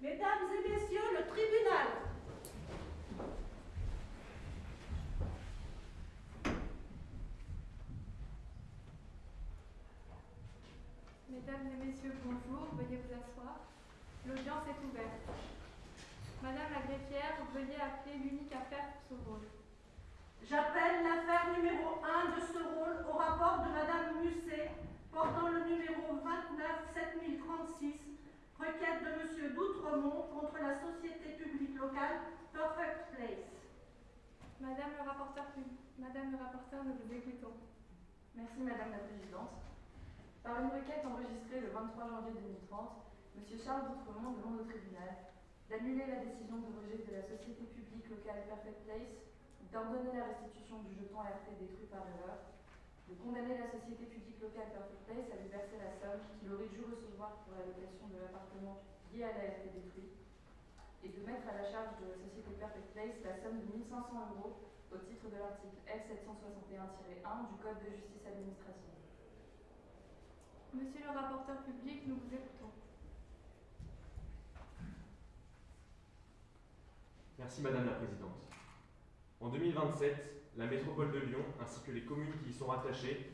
Mesdames et messieurs, le tribunal. Mesdames et messieurs, bonjour, veuillez vous asseoir. L'audience est ouverte. Madame la greffière, veuillez appeler l'unique affaire pour ce rôle. J'appelle l'affaire numéro 1 de ce rôle au rapport de Madame Musset portant le numéro 29 7036, requête de Monsieur D'Outremont contre la société publique locale Perfect Place. Madame le rapporteur, Madame le rapporteur, nous vous écoutons. Merci Madame la Présidente. Par une requête enregistrée le 23 janvier 2030, M. Charles D'Outremont demande au tribunal d'annuler la décision de rejet de la société publique locale Perfect Place, d'ordonner la restitution du jeton RT détruit par erreur, de condamner la société publique locale Perfect Place à lui verser la somme qu'il aurait dû recevoir pour la location de l'appartement lié à la RT détruit, et de mettre à la charge de la société Perfect Place la somme de 1500 euros au titre de l'article F761-1 du Code de justice administrative. Monsieur le rapporteur public, nous vous écoutons. Merci Madame la Présidente. En 2027, la métropole de Lyon ainsi que les communes qui y sont rattachées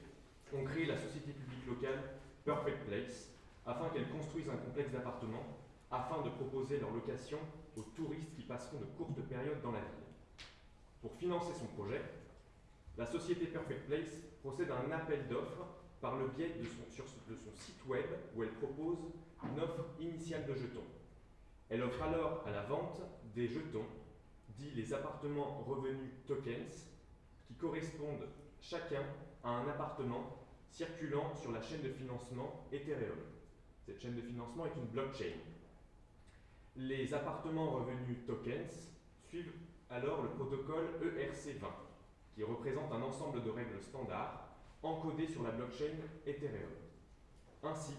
ont créé la société publique locale Perfect Place afin qu'elle construise un complexe d'appartements afin de proposer leur location aux touristes qui passeront de courtes périodes dans la ville. Pour financer son projet, la société Perfect Place procède à un appel d'offres par le biais de son, de son site web où elle propose une offre initiale de jetons. Elle offre alors à la vente des jetons, dits les appartements revenus tokens, correspondent chacun à un appartement circulant sur la chaîne de financement Ethereum. Cette chaîne de financement est une blockchain. Les appartements revenus tokens suivent alors le protocole ERC20, qui représente un ensemble de règles standards encodées sur la blockchain Ethereum. Ainsi,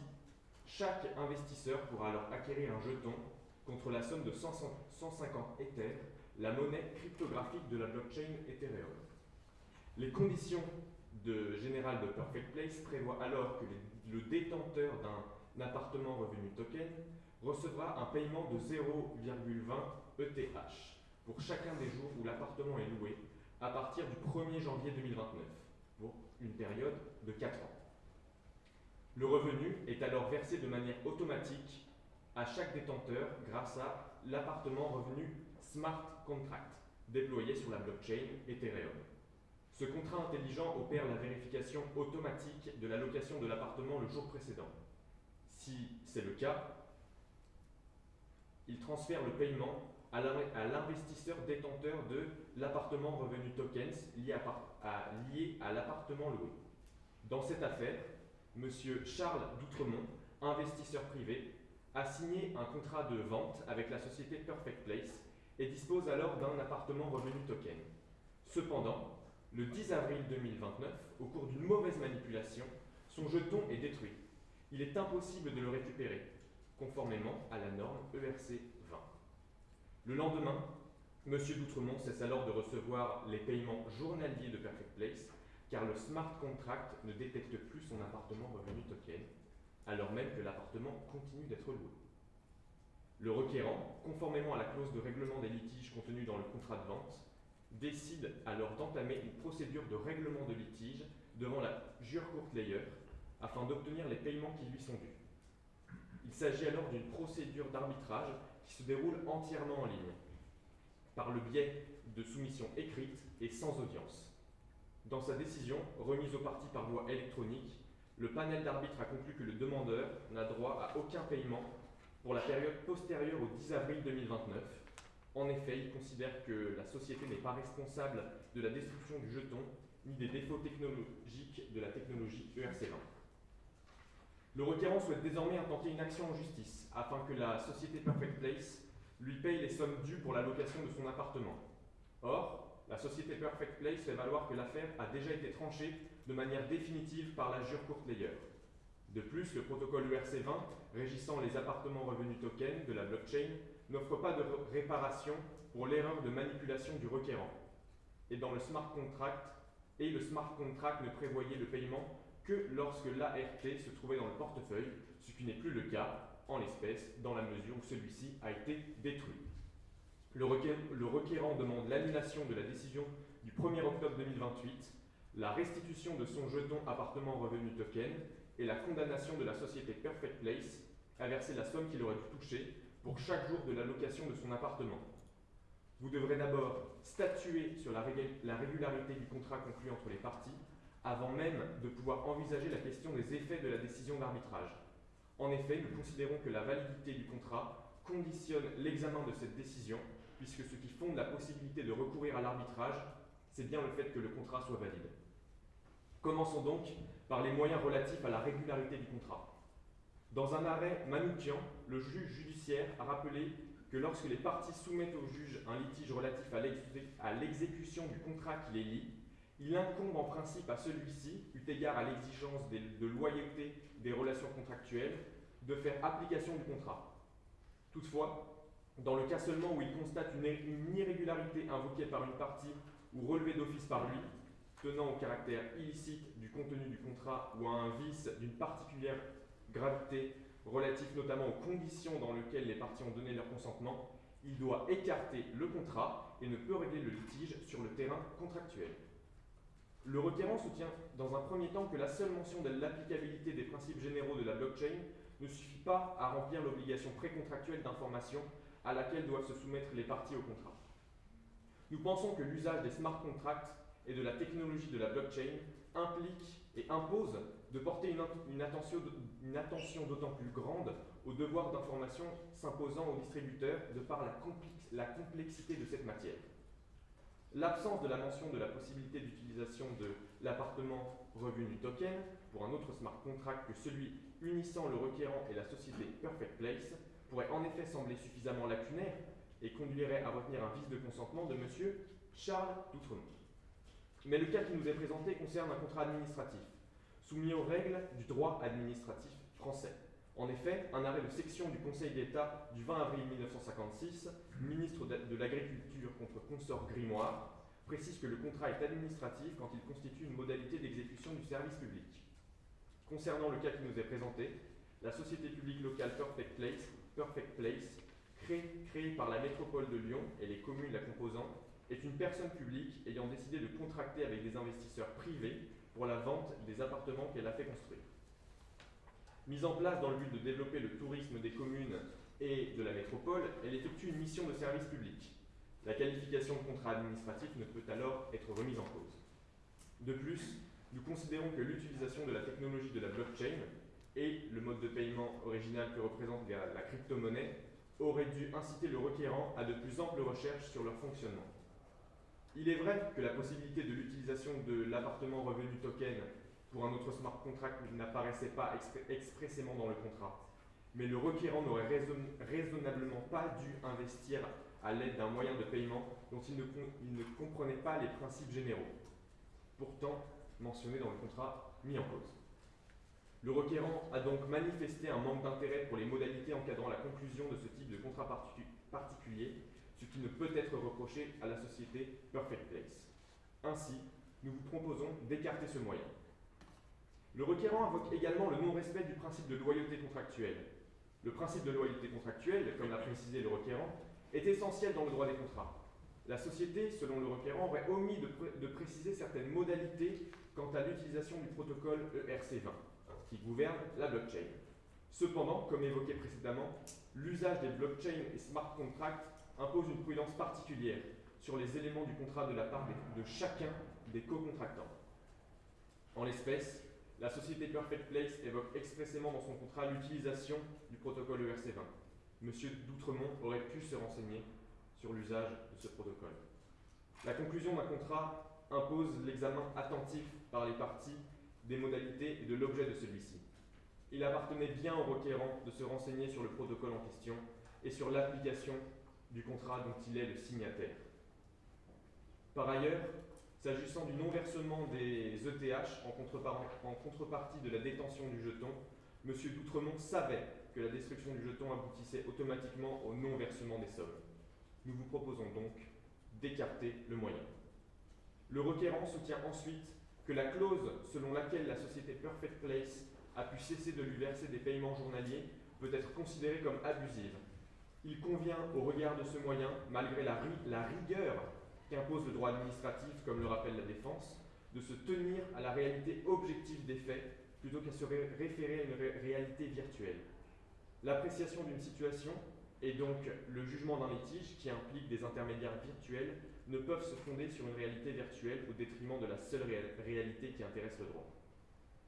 chaque investisseur pourra alors acquérir un jeton contre la somme de 150 Ethers, la monnaie cryptographique de la blockchain Ethereum. Les conditions de, générales de Perfect Place prévoient alors que le détenteur d'un appartement revenu token recevra un paiement de 0,20 ETH pour chacun des jours où l'appartement est loué à partir du 1er janvier 2029, pour une période de 4 ans. Le revenu est alors versé de manière automatique à chaque détenteur grâce à l'appartement revenu Smart Contract, déployé sur la blockchain Ethereum. Ce contrat intelligent opère la vérification automatique de la location de l'appartement le jour précédent. Si c'est le cas, il transfère le paiement à l'investisseur détenteur de l'appartement revenu tokens lié à, l'appartement loué. Dans cette affaire, M. Charles Doutremont, investisseur privé, a signé un contrat de vente avec la société Perfect Place et dispose alors d'un appartement revenu token. Cependant, le 10 avril 2029, au cours d'une mauvaise manipulation, son jeton est détruit. Il est impossible de le récupérer, conformément à la norme ERC 20. Le lendemain, M. Doutremont cesse alors de recevoir les paiements journaliers de Perfect Place, car le smart contract ne détecte plus son appartement revenu token, alors même que l'appartement continue d'être loué. Le requérant, conformément à la clause de règlement des litiges contenue dans le contrat de vente, décide alors d'entamer une procédure de règlement de litige devant la jure courtlayer afin d'obtenir les paiements qui lui sont dus. Il s'agit alors d'une procédure d'arbitrage qui se déroule entièrement en ligne, par le biais de soumissions écrites et sans audience. Dans sa décision, remise aux parties par voie électronique, le panel d'arbitre a conclu que le demandeur n'a droit à aucun paiement pour la période postérieure au 10 avril 2029. En effet, il considère que la société n'est pas responsable de la destruction du jeton ni des défauts technologiques de la technologie E ERC20. Le requérant souhaite désormais intenter une action en justice afin que la société Perfect Place lui paye les sommes dues pour la location de son appartement. Or, la société Perfect Place fait valoir que l'affaire a déjà été tranchée de manière définitive par la jure courtlayer. De plus, le protocole E ERC20 régissant les appartements revenus tokens de la blockchain n'offre pas de réparation pour l'erreur de manipulation du requérant. Et dans le smart contract, et le smart contract ne prévoyait le paiement que lorsque l'ART se trouvait dans le portefeuille, ce qui n'est plus le cas, en l'espèce, dans la mesure où celui-ci a été détruit. Le, requérant, demande l'annulation de la décision du 1er octobre 2028, la restitution de son jeton appartement revenu token et la condamnation de la société Perfect Place à verser la somme qu'il aurait dû toucher pour chaque jour de la location de son appartement. Vous devrez d'abord statuer sur la, la, régularité du contrat conclu entre les parties avant même de pouvoir envisager la question des effets de la décision d'arbitrage. En effet, nous considérons que la validité du contrat conditionne l'examen de cette décision, puisque ce qui fonde la possibilité de recourir à l'arbitrage, c'est bien le fait que le contrat soit valide. Commençons donc par les moyens relatifs à la régularité du contrat. Dans un arrêt Manoukian, le juge judiciaire a rappelé que lorsque les parties soumettent au juge un litige relatif à l'exécution du contrat qui les lie, il incombe en principe à celui-ci, eu égard à l'exigence de loyauté des relations contractuelles, de faire application du contrat. Toutefois, dans le cas seulement où il constate une, irrégularité invoquée par une partie ou relevée d'office par lui, tenant au caractère illicite du contenu du contrat ou à un vice d'une particulière gravité relatif notamment aux conditions dans lesquelles les parties ont donné leur consentement, il doit écarter le contrat et ne peut régler le litige sur le terrain contractuel. Le requérant soutient dans un premier temps que la seule mention de l'applicabilité des principes généraux de la blockchain ne suffit pas à remplir l'obligation précontractuelle d'information à laquelle doivent se soumettre les parties au contrat. Nous pensons que l'usage des smart contracts et de la technologie de la blockchain implique et impose de porter une, une attention, une attention d'autant plus grande au devoir d'information s'imposant aux distributeurs de par la, complexité de cette matière. L'absence de la mention de la possibilité d'utilisation de l'appartement revenu token pour un autre smart contract que celui unissant le requérant et la société Perfect Place pourrait en effet sembler suffisamment lacunaire et conduirait à retenir un vice de consentement de M. Charles Doutremont. Mais le cas qui nous est présenté concerne un contrat administratif, soumis aux règles du droit administratif français. En effet, un arrêt de section du Conseil d'État du 20 avril 1956, ministre de l'Agriculture contre consort Grimoire, précise que le contrat est administratif quand il constitue une modalité d'exécution du service public. Concernant le cas qui nous est présenté, la société publique locale Perfect Place, créée par la métropole de Lyon et les communes la composant, est une personne publique ayant décidé de contracter avec des investisseurs privés pour la vente des appartements qu'elle a fait construire. Mise en place dans le but de développer le tourisme des communes et de la métropole, elle effectue une mission de service public. La qualification de contrat administratif ne peut alors être remise en cause. De plus, nous considérons que l'utilisation de la technologie de la blockchain et le mode de paiement original que représente la, crypto-monnaie auraient dû inciter le requérant à de plus amples recherches sur leur fonctionnement. Il est vrai que la possibilité de l'utilisation de l'appartement revenu token pour un autre smart contract n'apparaissait pas expressément dans le contrat, mais le requérant n'aurait raison raisonnablement pas dû investir à l'aide d'un moyen de paiement dont il ne, comprenait pas les principes généraux, pourtant mentionnés dans le contrat mis en cause. Le requérant a donc manifesté un manque d'intérêt pour les modalités encadrant la conclusion de ce type de contrat particulier ce qui ne peut être reproché à la société Perfect Place. Ainsi, nous vous proposons d'écarter ce moyen. Le requérant invoque également le non-respect du principe de loyauté contractuelle. Le principe de loyauté contractuelle, comme l'a précisé le requérant, est essentiel dans le droit des contrats. La société, selon le requérant, aurait omis de, pr de préciser certaines modalités quant à l'utilisation du protocole ERC20, qui gouverne la blockchain. Cependant, comme évoqué précédemment, l'usage des blockchains et smart contracts impose une prudence particulière sur les éléments du contrat de la part de chacun des co-contractants. En l'espèce, la société Perfect Place évoque expressément dans son contrat l'utilisation du protocole ERC20. Monsieur Doutremont aurait pu se renseigner sur l'usage de ce protocole. La conclusion d'un contrat impose l'examen attentif par les parties des modalités et de l'objet de celui-ci. Il appartenait bien au requérant de se renseigner sur le protocole en question et sur l'application du contrat dont il est le signataire. Par ailleurs, s'agissant du non-versement des ETH en, contrepartie de la détention du jeton, M. Doutremont savait que la destruction du jeton aboutissait automatiquement au non-versement des sommes. Nous vous proposons donc d'écarter le moyen. Le requérant soutient ensuite que la clause selon laquelle la société Perfect Place a pu cesser de lui verser des paiements journaliers peut être considérée comme abusive. Il convient, au regard de ce moyen, malgré la, rigueur qu'impose le droit administratif, comme le rappelle la défense, de se tenir à la réalité objective des faits plutôt qu'à se référer à une réalité virtuelle. L'appréciation d'une situation et donc le jugement d'un litige qui implique des intermédiaires virtuels ne peuvent se fonder sur une réalité virtuelle au détriment de la seule réalité qui intéresse le droit.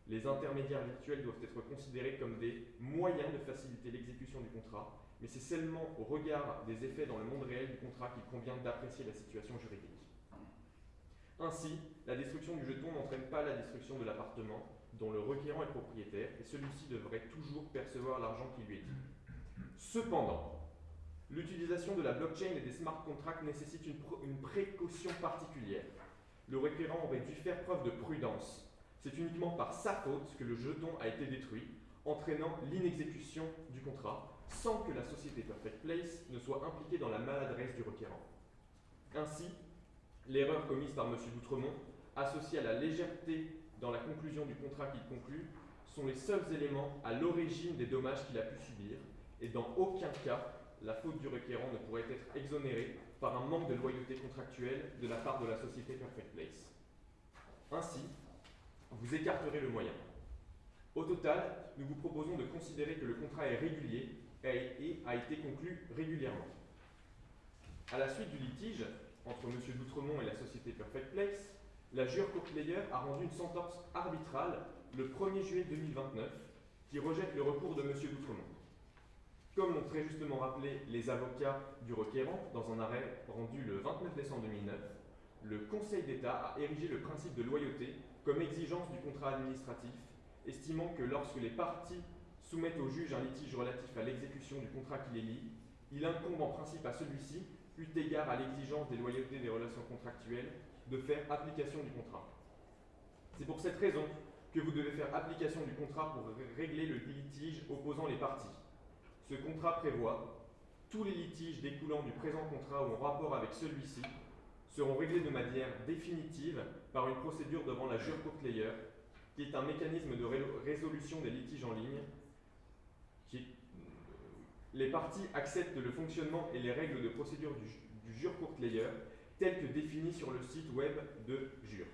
Les intermédiaires virtuels doivent être considérés comme des moyens de faciliter l'exécution du contrat, mais c'est seulement au regard des effets dans le monde réel du contrat qu'il convient d'apprécier la situation juridique. Ainsi, la destruction du jeton n'entraîne pas la destruction de l'appartement dont le requérant est propriétaire et celui-ci devrait toujours percevoir l'argent qui lui est dû. Cependant, l'utilisation de la blockchain et des smart contracts nécessite une, une précaution particulière. Le requérant aurait dû faire preuve de prudence c'est uniquement par sa faute que le jeton a été détruit, entraînant l'inexécution du contrat, sans que la société Perfect Place ne soit impliquée dans la maladresse du requérant. Ainsi, l'erreur commise par M. Doutremont, associée à la légèreté dans la conclusion du contrat qu'il conclut, sont les seuls éléments à l'origine des dommages qu'il a pu subir, et dans aucun cas la faute du requérant ne pourrait être exonérée par un manque de loyauté contractuelle de la part de la société Perfect Place. Ainsi, vous écarterez le moyen. Au total, nous vous proposons de considérer que le contrat est régulier et a été conclu régulièrement. À la suite du litige entre M. Doutremont et la société Perfect Place, la jure Courtlayer a rendu une sentence arbitrale le 1er juillet 2029 qui rejette le recours de M. Doutremont. Comme l'ont très justement rappelé les avocats du requérant dans un arrêt rendu le 29 décembre 2009, le Conseil d'État a érigé le principe de loyauté comme exigence du contrat administratif, estimant que lorsque les parties soumettent au juge un litige relatif à l'exécution du contrat qui les lie, il incombe en principe à celui-ci, eu égard à l'exigence des loyautés des relations contractuelles, de faire application du contrat. C'est pour cette raison que vous devez faire application du contrat pour régler le litige opposant les parties. Ce contrat prévoit tous les litiges découlant du présent contrat ou en rapport avec celui-ci seront réglés de manière définitive par une procédure devant la jure Courtlayer, qui est un mécanisme de résolution des litiges en ligne. Les parties acceptent le fonctionnement et les règles de procédure du, jure Courtlayer telles que définies sur le site web de jure.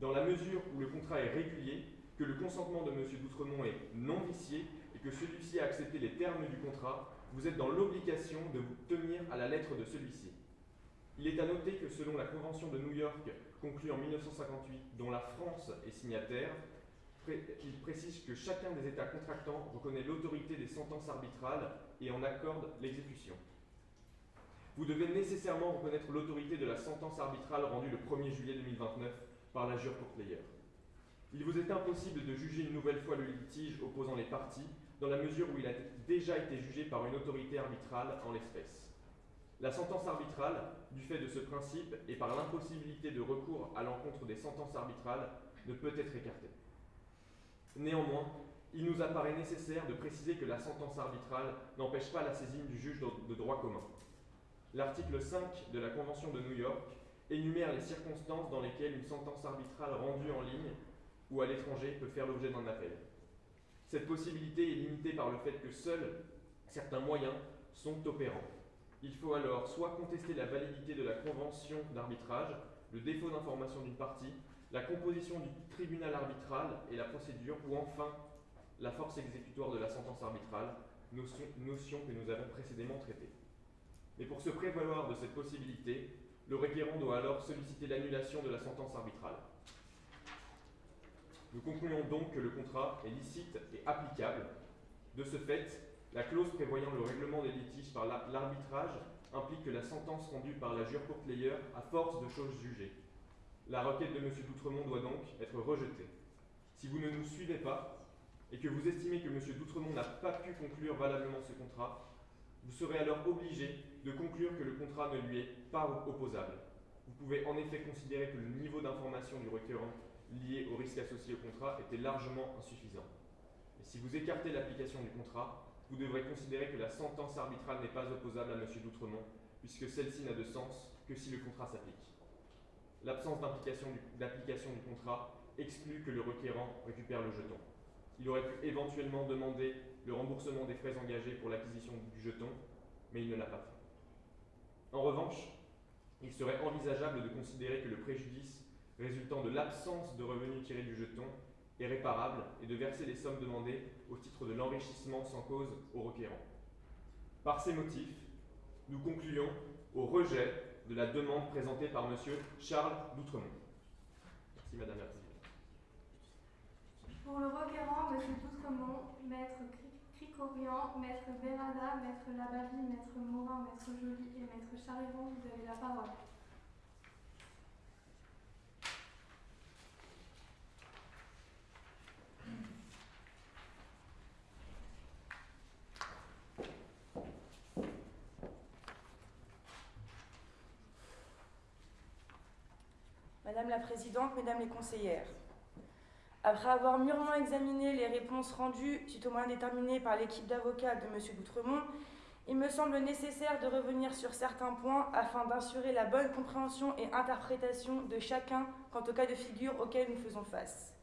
Dans la mesure où le contrat est régulier, que le consentement de M. Doutremont est non vicié et que celui-ci a accepté les termes du contrat, vous êtes dans l'obligation de vous tenir à la lettre de celui-ci. Il est à noter que selon la Convention de New York conclue en 1958, dont la France est signataire, il précise que chacun des États contractants reconnaît l'autorité des sentences arbitrales et en accorde l'exécution. Vous devez nécessairement reconnaître l'autorité de la sentence arbitrale rendue le 1er juillet 2029 par la jure Courtlayer. Il vous est impossible de juger une nouvelle fois le litige opposant les parties dans la mesure où il a déjà été jugé par une autorité arbitrale en l'espèce. La sentence arbitrale, du fait de ce principe et par l'impossibilité de recours à l'encontre des sentences arbitrales, ne peut être écartée. Néanmoins, il nous apparaît nécessaire de préciser que la sentence arbitrale n'empêche pas la saisine du juge de droit commun. L'article 5 de la Convention de New York énumère les circonstances dans lesquelles une sentence arbitrale rendue en ligne ou à l'étranger peut faire l'objet d'un appel. Cette possibilité est limitée par le fait que seuls certains moyens sont opérants. Il faut alors soit contester la validité de la convention d'arbitrage, le défaut d'information d'une partie, la composition du tribunal arbitral et la procédure, ou enfin la force exécutoire de la sentence arbitrale, notion, que nous avons précédemment traitée. Mais pour se prévaloir de cette possibilité, le requérant doit alors solliciter l'annulation de la sentence arbitrale. Nous concluons donc que le contrat est licite et applicable. De ce fait, la clause prévoyant le règlement des litiges par l'arbitrage implique que la sentence rendue par la jure Courtlayer a force de choses jugées. La requête de M. Doutremont doit donc être rejetée. Si vous ne nous suivez pas et que vous estimez que M. Doutremont n'a pas pu conclure valablement ce contrat, vous serez alors obligé de conclure que le contrat ne lui est pas opposable. Vous pouvez en effet considérer que le niveau d'information du requérant lié au risque associé au contrat était largement insuffisant. Et si vous écartez l'application du contrat, vous devrez considérer que la sentence arbitrale n'est pas opposable à M. Doutremont, puisque celle-ci n'a de sens que si le contrat s'applique. L'absence d'application du, contrat exclut que le requérant récupère le jeton. Il aurait pu éventuellement demander le remboursement des frais engagés pour l'acquisition du jeton, mais il ne l'a pas fait. En revanche, il serait envisageable de considérer que le préjudice résultant de l'absence de revenus tirés du jeton est réparable et de verser les sommes demandées au titre de l'enrichissement sans cause au requérant. Par ces motifs, nous concluons au rejet de la demande présentée par M. Charles Doutremont. Merci Madame la. Pour le requérant, M. Doutremont, Maître Cricorian, Maître Berada, Maître Labavie, Maître Morin, Maître Joly et Maître Chariron, vous avez la parole. Madame la Présidente, Mesdames les conseillères, après avoir mûrement examiné les réponses rendues suite au moyen déterminé par l'équipe d'avocats de M. Doutremont, il me semble nécessaire de revenir sur certains points afin d'assurer la bonne compréhension et interprétation de chacun quant au cas de figure auquel nous faisons face.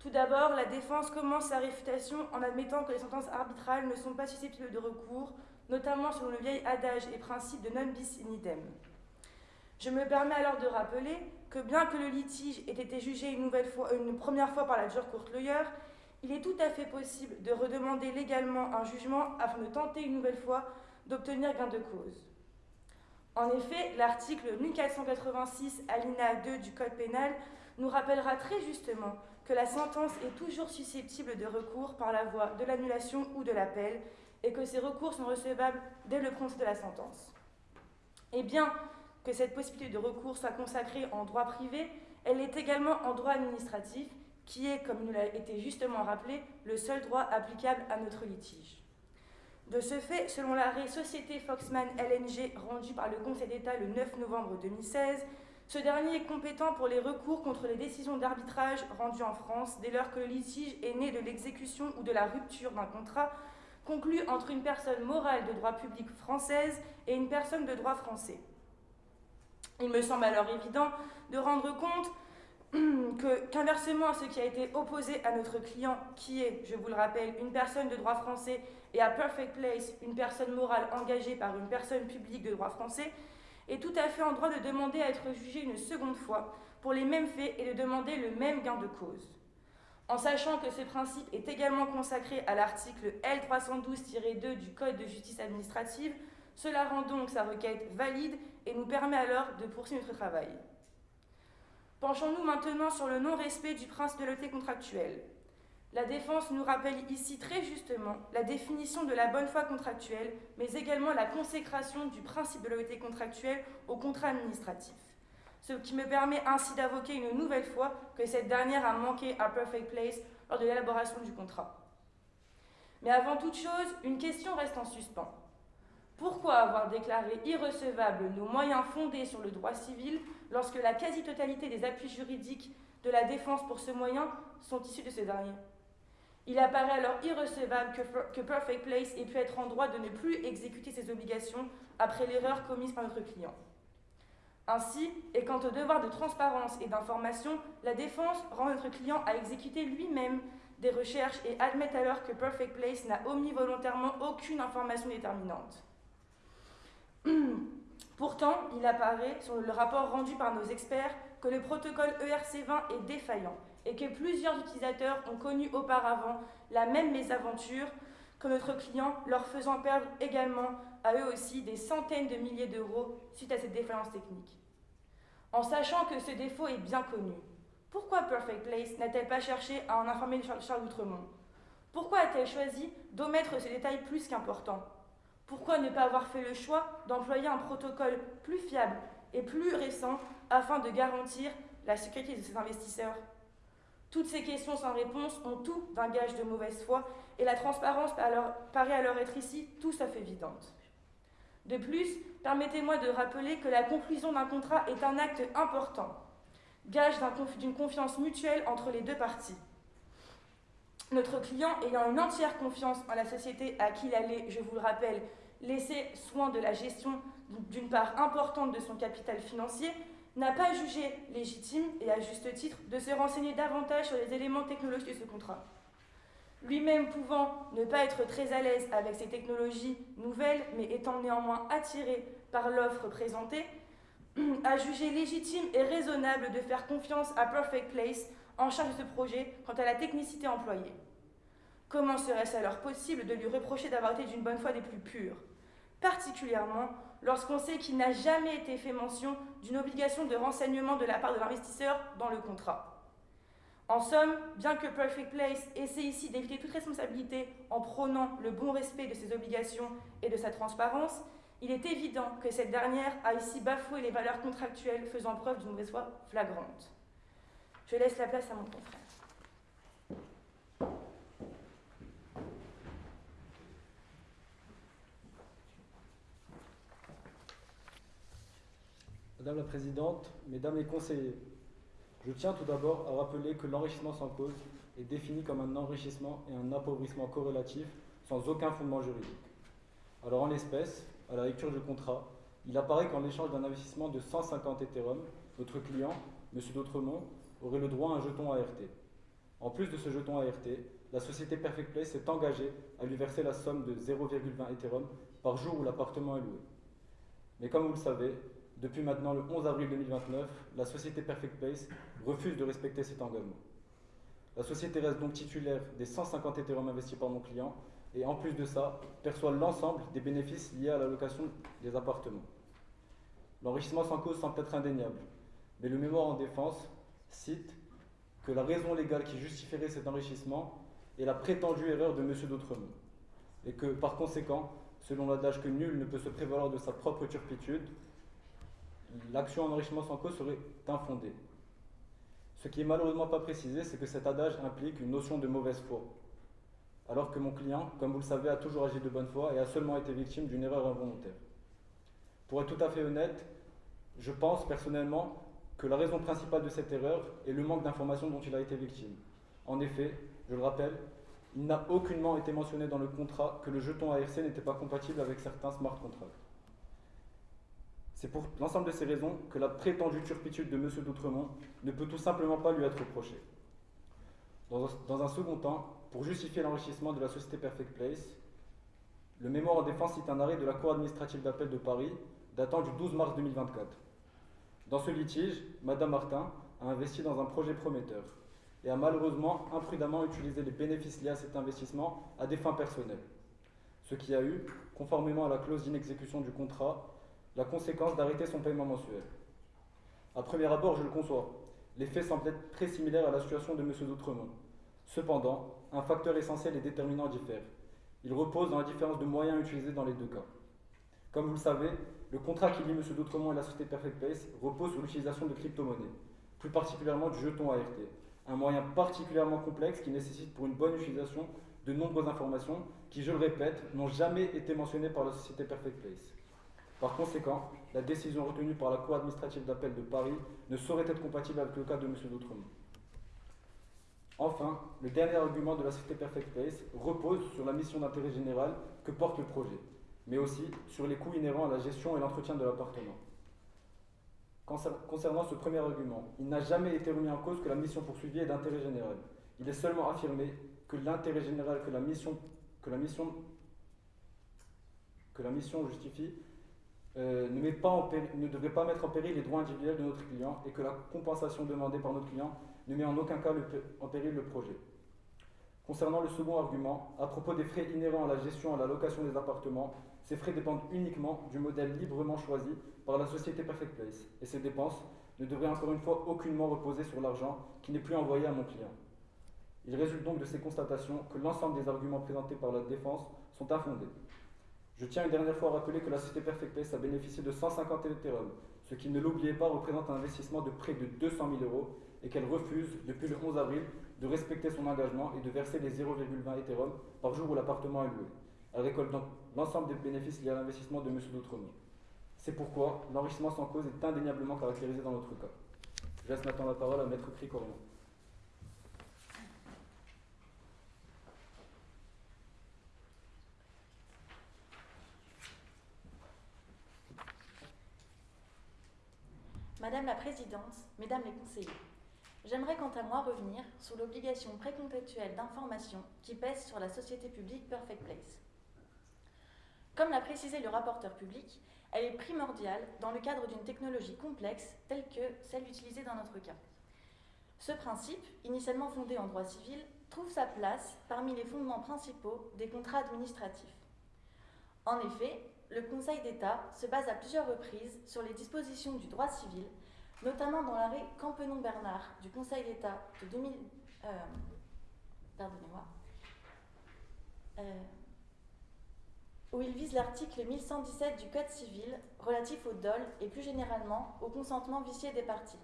Tout d'abord, la défense commence sa réfutation en admettant que les sentences arbitrales ne sont pas susceptibles de recours, notamment selon le vieil adage et principe de non bis in idem. Je me permets alors de rappeler que bien que le litige ait été jugé une, première fois par la jure courte lawyer, il est tout à fait possible de redemander légalement un jugement afin de tenter une nouvelle fois d'obtenir gain de cause. En effet, l'article 1486 alinéa 2 du Code pénal nous rappellera très justement que la sentence est toujours susceptible de recours par la voie de l'annulation ou de l'appel et que ces recours sont recevables dès le prononcé de la sentence. Eh bien, que cette possibilité de recours soit consacrée en droit privé, elle est également en droit administratif, qui est, comme nous l'a été justement rappelé, le seul droit applicable à notre litige. De ce fait, selon l'arrêt Société Foxman LNG rendu par le Conseil d'État le 9 novembre 2016, ce dernier est compétent pour les recours contre les décisions d'arbitrage rendues en France dès lors que le litige est né de l'exécution ou de la rupture d'un contrat conclu entre une personne morale de droit public française et une personne de droit français. Il me semble alors évident de rendre compte qu'inversement à ce qui a été opposé à notre client, qui est, je vous le rappelle, une personne de droit français, et à Perfect Place, une personne morale engagée par une personne publique de droit français, est tout à fait en droit de demander à être jugé une seconde fois pour les mêmes faits et de demander le même gain de cause. En sachant que ce principe est également consacré à l'article L312-2 du Code de justice administrative, cela rend donc sa requête valide et nous permet alors de poursuivre notre travail. Penchons-nous maintenant sur le non-respect du principe de l'autorité contractuelle. La défense nous rappelle ici très justement la définition de la bonne foi contractuelle, mais également la consécration du principe de l'autorité contractuelle au contrat administratif. Ce qui me permet ainsi d'avoquer une nouvelle fois que cette dernière a manqué à Perfect Place lors de l'élaboration du contrat. Mais avant toute chose, une question reste en suspens. Pourquoi avoir déclaré irrecevables nos moyens fondés sur le droit civil lorsque la quasi-totalité des appuis juridiques de la défense pour ce moyen sont issus de ce dernier Il apparaît alors irrecevable que, Perfect Place ait pu être en droit de ne plus exécuter ses obligations après l'erreur commise par notre client. Ainsi, et quant au devoir de transparence et d'information, la défense rend notre client à exécuter lui-même des recherches et admet alors que Perfect Place n'a omis volontairement aucune information déterminante. Pourtant, il apparaît sur le rapport rendu par nos experts que le protocole ERC20 est défaillant et que plusieurs utilisateurs ont connu auparavant la même mésaventure que notre client, leur faisant perdre également à eux aussi des centaines de milliers d'euros suite à cette défaillance technique. En sachant que ce défaut est bien connu, pourquoi Perfect Place n'a-t-elle pas cherché à en informer Charles Outremont? Pourquoi a-t-elle choisi d'omettre ce détail plus qu'important? Pourquoi ne pas avoir fait le choix d'employer un protocole plus fiable et plus récent afin de garantir la sécurité de ses investisseurs? Toutes ces questions sans réponse ont tout d'un gage de mauvaise foi et la transparence paraît alors être ici tout sauf évidente. De plus, permettez-moi de rappeler que la conclusion d'un contrat est un acte important, gage d'une confiance mutuelle entre les deux parties. Notre client, ayant une entière confiance en la société à qui il allait, je vous le rappelle, laisser soin de la gestion d'une part importante de son capital financier, n'a pas jugé légitime, et à juste titre, de se renseigner davantage sur les éléments technologiques de ce contrat. lui-même pouvant ne pas être très à l'aise avec ces technologies nouvelles, mais étant néanmoins attiré par l'offre présentée, a jugé légitime et raisonnable de faire confiance à Perfect Place en charge de ce projet quant à la technicité employée. Comment serait-ce alors possible de lui reprocher d'avoir été d'une bonne foi des plus pures? Particulièrement lorsqu'on sait qu'il n'a jamais été fait mention d'une obligation de renseignement de la part de l'investisseur dans le contrat. En somme, bien que Perfect Place essaie ici d'éviter toute responsabilité en prônant le bon respect de ses obligations et de sa transparence, il est évident que cette dernière a ici bafoué les valeurs contractuelles faisant preuve d'une mauvaise foi flagrante. Je laisse la place à mon confrère. Madame la Présidente, Mesdames les conseillers, je tiens tout d'abord à rappeler que l'enrichissement sans cause est défini comme un enrichissement et un appauvrissement corrélatif sans aucun fondement juridique. Alors en l'espèce, à la lecture du contrat, il apparaît qu'en échange d'un investissement de 150 Ethereum, notre client, M. Dautremont, aurait le droit à un jeton ART. En plus de ce jeton ART, la société Perfect Place s'est engagée à lui verser la somme de 0,20 Ethereum par jour où l'appartement est loué. Mais comme vous le savez, depuis maintenant le 11 avril 2029, la société Perfect Place refuse de respecter cet engagement. La société reste donc titulaire des 150 Ethereum investis par mon client et en plus de ça, perçoit l'ensemble des bénéfices liés à la location des appartements. L'enrichissement sans cause semble être indéniable, mais le mémoire en défense cite que la raison légale qui justifierait cet enrichissement est la prétendue erreur de M. Dautremont, et que par conséquent, selon l'adage que nul ne peut se prévaloir de sa propre turpitude, l'action en enrichissement sans cause serait infondée. Ce qui est malheureusement pas précisé, c'est que cet adage implique une notion de mauvaise foi. Alors que mon client, comme vous le savez, a toujours agi de bonne foi et a seulement été victime d'une erreur involontaire. Pour être tout à fait honnête, je pense personnellement que la raison principale de cette erreur est le manque d'informations dont il a été victime. En effet, je le rappelle, il n'a aucunement été mentionné dans le contrat que le jeton ARC n'était pas compatible avec certains smart contracts. C'est pour l'ensemble de ces raisons que la prétendue turpitude de M. Doutremont ne peut tout simplement pas lui être reprochée. Dans, un second temps, pour justifier l'enrichissement de la société Perfect Place, le mémoire en défense cite un arrêt de la Cour administrative d'appel de Paris datant du 12 mars 2024. Dans ce litige, Mme Martin a investi dans un projet prometteur et a malheureusement imprudemment utilisé les bénéfices liés à cet investissement à des fins personnelles, ce qui a eu, conformément à la clause d'inexécution du contrat, la conséquence d'arrêter son paiement mensuel. À premier abord, je le conçois, les faits semblent être très similaires à la situation de M. Doutremont. Cependant, un facteur essentiel et déterminant diffère. Il repose dans la différence de moyens utilisés dans les deux cas. Comme vous le savez, le contrat qui lie M. Doutremont et la société Perfect Place repose sur l'utilisation de crypto-monnaies, plus particulièrement du jeton ART, un moyen particulièrement complexe qui nécessite pour une bonne utilisation de nombreuses informations qui, je le répète, n'ont jamais été mentionnées par la société Perfect Place. Par conséquent, la décision retenue par la Cour administrative d'appel de Paris ne saurait être compatible avec le cas de M. Doutremont. Enfin, le dernier argument de la société Perfect Place repose sur la mission d'intérêt général que porte le projet, mais aussi sur les coûts inhérents à la gestion et l'entretien de l'appartement. Concernant ce premier argument, il n'a jamais été remis en cause que la mission poursuivie est d'intérêt général. Il est seulement affirmé que l'intérêt général que la mission, que la que la mission justifie euh, ne, met pas ne devrait pas mettre en péril les droits individuels de notre client et que la compensation demandée par notre client ne met en aucun cas en péril le projet. Concernant le second argument, à propos des frais inhérents à la gestion et à la location des appartements, ces frais dépendent uniquement du modèle librement choisi par la société Perfect Place et ces dépenses ne devraient encore une fois aucunement reposer sur l'argent qui n'est plus envoyé à mon client. Il résulte donc de ces constatations que l'ensemble des arguments présentés par la défense sont infondés. Je tiens une dernière fois à rappeler que la société Perfect Place a bénéficié de 150 Ethereum, ce qui, ne l'oubliez pas, représente un investissement de près de 200 000 euros et qu'elle refuse, depuis le 11 avril, de respecter son engagement et de verser les 0,20 Ethereum par jour où l'appartement est loué. Elle récolte donc l'ensemble des bénéfices liés à l'investissement de M. Doutremont. C'est pourquoi l'enrichissement sans cause est indéniablement caractérisé dans notre cas. Je laisse maintenant la parole à Maître Cricorion. Madame la Présidente, Mesdames les conseillers, J'aimerais quant à moi revenir sur l'obligation précontextuelle d'information qui pèse sur la société publique Perfect Place. Comme l'a précisé le rapporteur public, elle est primordiale dans le cadre d'une technologie complexe telle que celle utilisée dans notre cas. Ce principe, initialement fondé en droit civil, trouve sa place parmi les fondements principaux des contrats administratifs. En effet, le Conseil d'État se base à plusieurs reprises sur les dispositions du droit civil, notamment dans l'arrêt Campenon-Bernard du Conseil d'État de 2000. Euh, Pardonnez-moi. Euh, où il vise l'article 1117 du Code civil relatif au dol et plus généralement au consentement vicié des parties.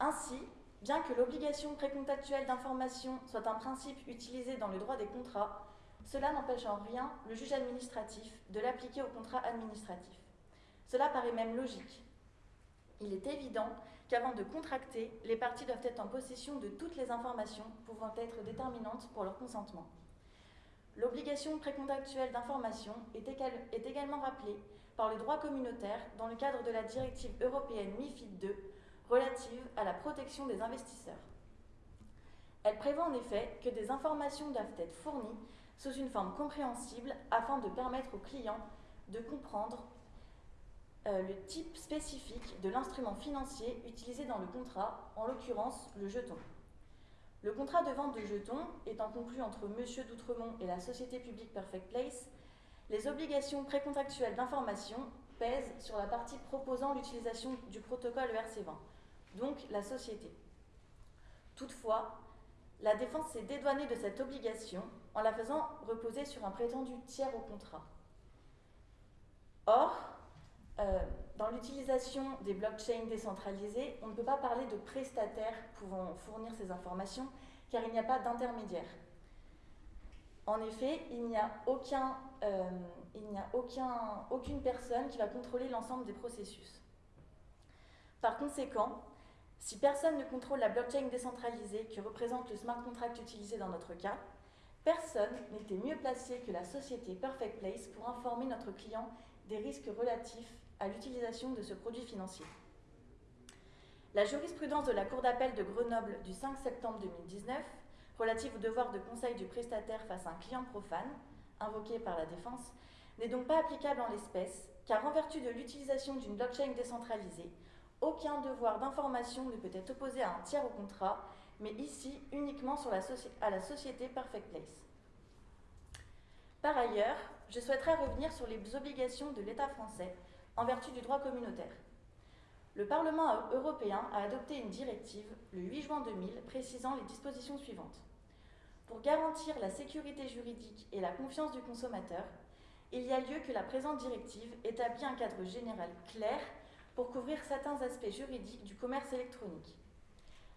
Ainsi, bien que l'obligation précontactuelle d'information soit un principe utilisé dans le droit des contrats, cela n'empêche en rien le juge administratif de l'appliquer au contrat administratif. Cela paraît même logique. Il est évident qu'avant de contracter, les parties doivent être en possession de toutes les informations pouvant être déterminantes pour leur consentement. L'obligation précontactuelle d'information est, également rappelée par le droit communautaire dans le cadre de la directive européenne MIFID II relative à la protection des investisseurs. Elle prévoit en effet que des informations doivent être fournies sous une forme compréhensible afin de permettre aux clients de comprendre euh, le type spécifique de l'instrument financier utilisé dans le contrat, en l'occurrence le jeton. Le contrat de vente de jetons étant conclu entre M. Doutremont et la société publique Perfect Place, les obligations précontractuelles d'information pèsent sur la partie proposant l'utilisation du protocole ERC20, donc la société. Toutefois, la défense s'est dédouanée de cette obligation en la faisant reposer sur un prétendu tiers au contrat. Or, euh, dans l'utilisation des blockchains décentralisées, on ne peut pas parler de prestataires pouvant fournir ces informations car il n'y a pas d'intermédiaire. En effet, il n'y a, euh, aucune personne qui va contrôler l'ensemble des processus. Par conséquent, si personne ne contrôle la blockchain décentralisée que représente le smart contract utilisé dans notre cas, personne n'était mieux placé que la société Perfect Place pour informer notre client des risques relatifs à l'utilisation de ce produit financier. La jurisprudence de la Cour d'appel de Grenoble du 5 septembre 2019, relative au devoir de conseil du prestataire face à un client profane, invoqué par la défense, n'est donc pas applicable en l'espèce, car en vertu de l'utilisation d'une blockchain décentralisée, aucun devoir d'information ne peut être opposé à un tiers au contrat, mais ici uniquement à la société Perfect Place. Par ailleurs, je souhaiterais revenir sur les obligations de l'État français en vertu du droit communautaire. Le Parlement européen a adopté une directive le 8 juin 2000 précisant les dispositions suivantes. Pour garantir la sécurité juridique et la confiance du consommateur, il y a lieu que la présente directive établit un cadre général clair pour couvrir certains aspects juridiques du commerce électronique.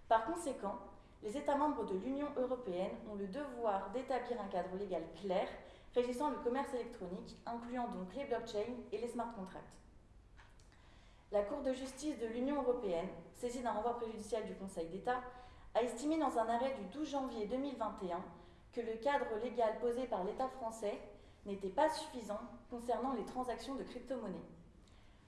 Par conséquent, les États membres de l'Union européenne ont le devoir d'établir un cadre légal clair régissant le commerce électronique, incluant donc les blockchains et les smart contracts. La Cour de justice de l'Union européenne, saisie d'un renvoi préjudicial du Conseil d'État, a estimé dans un arrêt du 12 janvier 2021 que le cadre légal posé par l'État français n'était pas suffisant concernant les transactions de crypto-monnaies.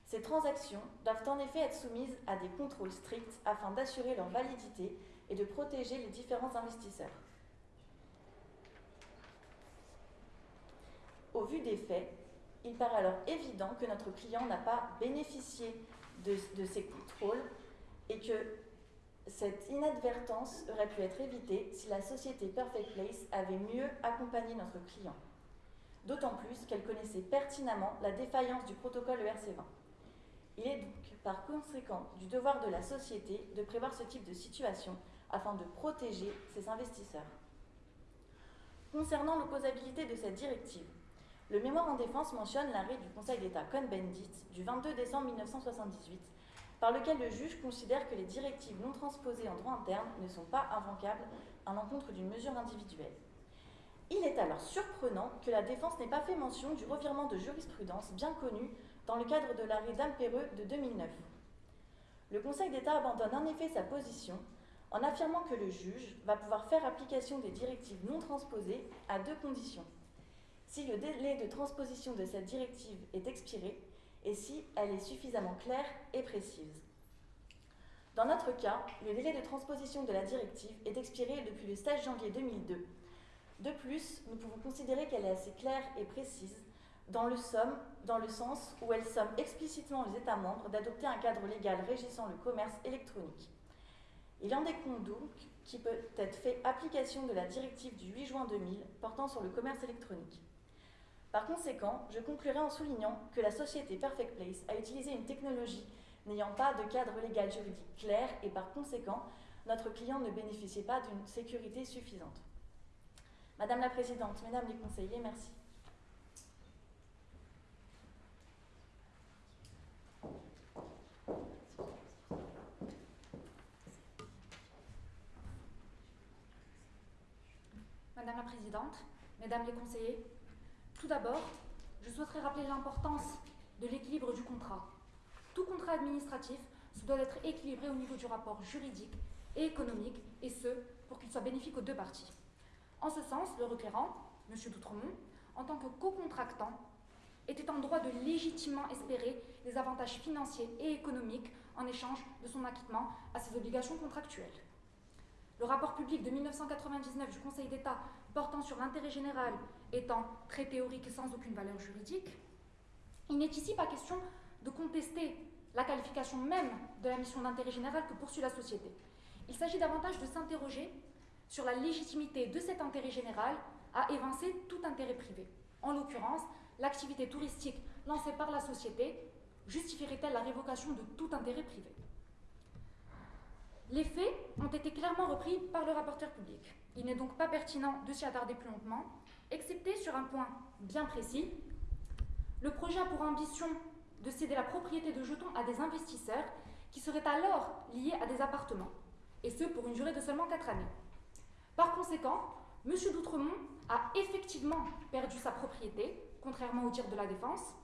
Ces transactions doivent en effet être soumises à des contrôles stricts afin d'assurer leur validité et de protéger les différents investisseurs. Au vu des faits, il paraît alors évident que notre client n'a pas bénéficié de, de, ces contrôles et que cette inadvertance aurait pu être évitée si la société Perfect Place avait mieux accompagné notre client. D'autant plus qu'elle connaissait pertinemment la défaillance du protocole ERC20. Il est donc par conséquent du devoir de la société de prévoir ce type de situation afin de protéger ses investisseurs. Concernant l'opposabilité de cette directive, le mémoire en défense mentionne l'arrêt du Conseil d'État Cohn-Bendit du 22 décembre 1978, par lequel le juge considère que les directives non transposées en droit interne ne sont pas invocables à l'encontre d'une mesure individuelle. Il est alors surprenant que la défense n'ait pas fait mention du revirement de jurisprudence bien connu dans le cadre de l'arrêt d'Alpereux de 2009. Le Conseil d'État abandonne en effet sa position en affirmant que le juge va pouvoir faire application des directives non transposées à deux conditions. Si le délai de transposition de cette directive est expiré et si elle est suffisamment claire et précise. Dans notre cas, le délai de transposition de la directive est expiré depuis le 16 janvier 2002. De plus, nous pouvons considérer qu'elle est assez claire et précise dans le, somme, dans le sens où elle somme explicitement les États membres d'adopter un cadre légal régissant le commerce électronique. Il en découle donc qui peut être fait application de la directive du 8 juin 2000 portant sur le commerce électronique. Par conséquent, je conclurai en soulignant que la société Perfect Place a utilisé une technologie n'ayant pas de cadre légal juridique clair et par conséquent, notre client ne bénéficiait pas d'une sécurité suffisante. Madame la Présidente, Mesdames les conseillers, merci. Madame la Présidente, Mesdames les conseillers, tout d'abord, je souhaiterais rappeler l'importance de l'équilibre du contrat. Tout contrat administratif doit être équilibré au niveau du rapport juridique et économique, et ce, pour qu'il soit bénéfique aux deux parties. En ce sens, le requérant, M. Doutremont, en tant que co-contractant, était en droit de légitimement espérer des avantages financiers et économiques en échange de son acquittement à ses obligations contractuelles. Le rapport public de 1999 du Conseil d'État portant sur l'intérêt général étant très théorique et sans aucune valeur juridique, il n'est ici pas question de contester la qualification même de la mission d'intérêt général que poursuit la société. Il s'agit davantage de s'interroger sur la légitimité de cet intérêt général à évincer tout intérêt privé. En l'occurrence, l'activité touristique lancée par la société justifierait-elle la révocation de tout intérêt privé? Les faits ont été clairement repris par le rapporteur public. Il n'est donc pas pertinent de s'y attarder plus longuement, excepté sur un point bien précis. Le projet a pour ambition de céder la propriété de jetons à des investisseurs qui seraient alors liés à des appartements, et ce pour une durée de seulement 4 années. Par conséquent, M. Doutremont a effectivement perdu sa propriété, contrairement au dire de la défense,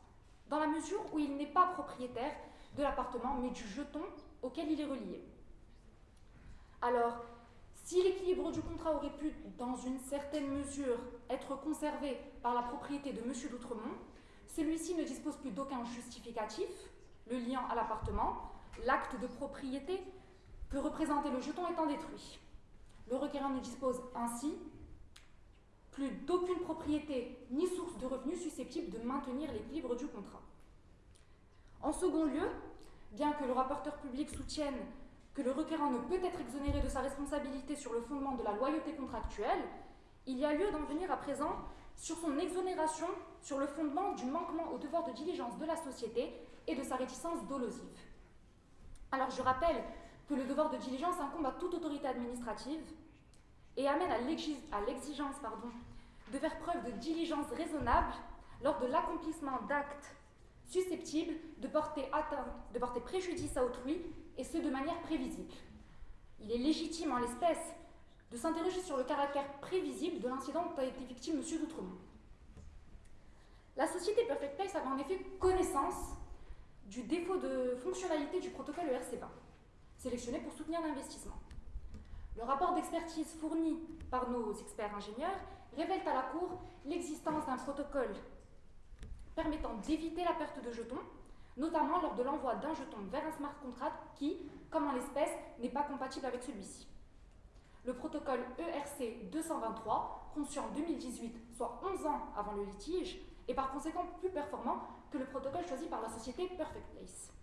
dans la mesure où il n'est pas propriétaire de l'appartement, mais du jeton auquel il est relié. Alors, si l'équilibre du contrat aurait pu, dans une certaine mesure, être conservé par la propriété de M. Doutremont, celui-ci ne dispose plus d'aucun justificatif, le lien à l'appartement, l'acte de propriété que représentait le jeton étant détruit. Le requérant ne dispose ainsi plus d'aucune propriété ni source de revenus susceptible de maintenir l'équilibre du contrat. En second lieu, bien que le rapporteur public soutienne que le requérant ne peut être exonéré de sa responsabilité sur le fondement de la loyauté contractuelle, il y a lieu d'en venir à présent sur son exonération sur le fondement du manquement au devoir de diligence de la société et de sa réticence dolosive. Alors je rappelle que le devoir de diligence incombe à toute autorité administrative et amène à l'exigence de faire preuve de diligence raisonnable lors de l'accomplissement d'actes susceptibles de porter, atteinte, de porter préjudice à autrui, et ce de manière prévisible. Il est légitime en l'espèce de s'interroger sur le caractère prévisible de l'incident dont a été victime M. Doutremont. La société Perfect Place avait en effet connaissance du défaut de fonctionnalité du protocole ERC20, sélectionné pour soutenir l'investissement. Le rapport d'expertise fourni par nos experts ingénieurs révèle à la Cour l'existence d'un protocole permettant d'éviter la perte de jetons, notamment lors de l'envoi d'un jeton vers un smart contract qui, comme en l'espèce, n'est pas compatible avec celui-ci. Le protocole ERC 223, conçu en 2018, soit 11 ans avant le litige, est par conséquent plus performant que le protocole choisi par la société Perfect Place.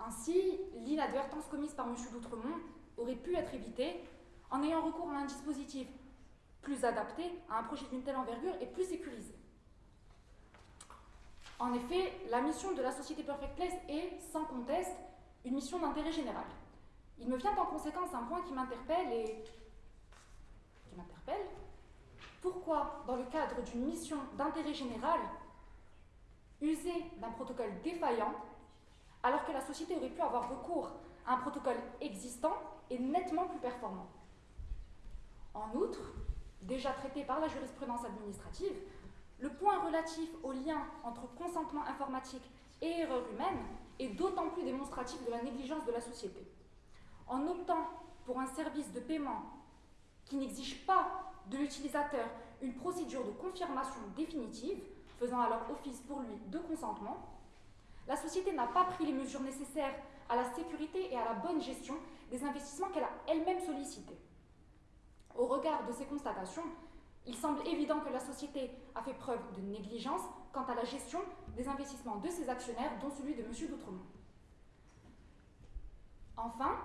Ainsi, l'inadvertance commise par M. Doutremont aurait pu être évitée en ayant recours à un dispositif plus adapté à un projet d'une telle envergure et plus sécurisé. En effet, la mission de la société Perfect Place est, sans conteste, une mission d'intérêt général. Il me vient en conséquence un point qui m'interpelle et qui m'interpelle. Pourquoi, dans le cadre d'une mission d'intérêt général, user d'un protocole défaillant alors que la société aurait pu avoir recours à un protocole existant et nettement plus performant? En outre, déjà traité par la jurisprudence administrative, le point relatif au lien entre consentement informatique et erreur humaine est d'autant plus démonstratif de la négligence de la société. En optant pour un service de paiement qui n'exige pas de l'utilisateur une procédure de confirmation définitive, faisant alors office pour lui de consentement, la société n'a pas pris les mesures nécessaires à la sécurité et à la bonne gestion des investissements qu'elle a elle-même sollicités. Au regard de ces constatations, il semble évident que la société a fait preuve de négligence quant à la gestion des investissements de ses actionnaires, dont celui de M. D'Outremont. Enfin,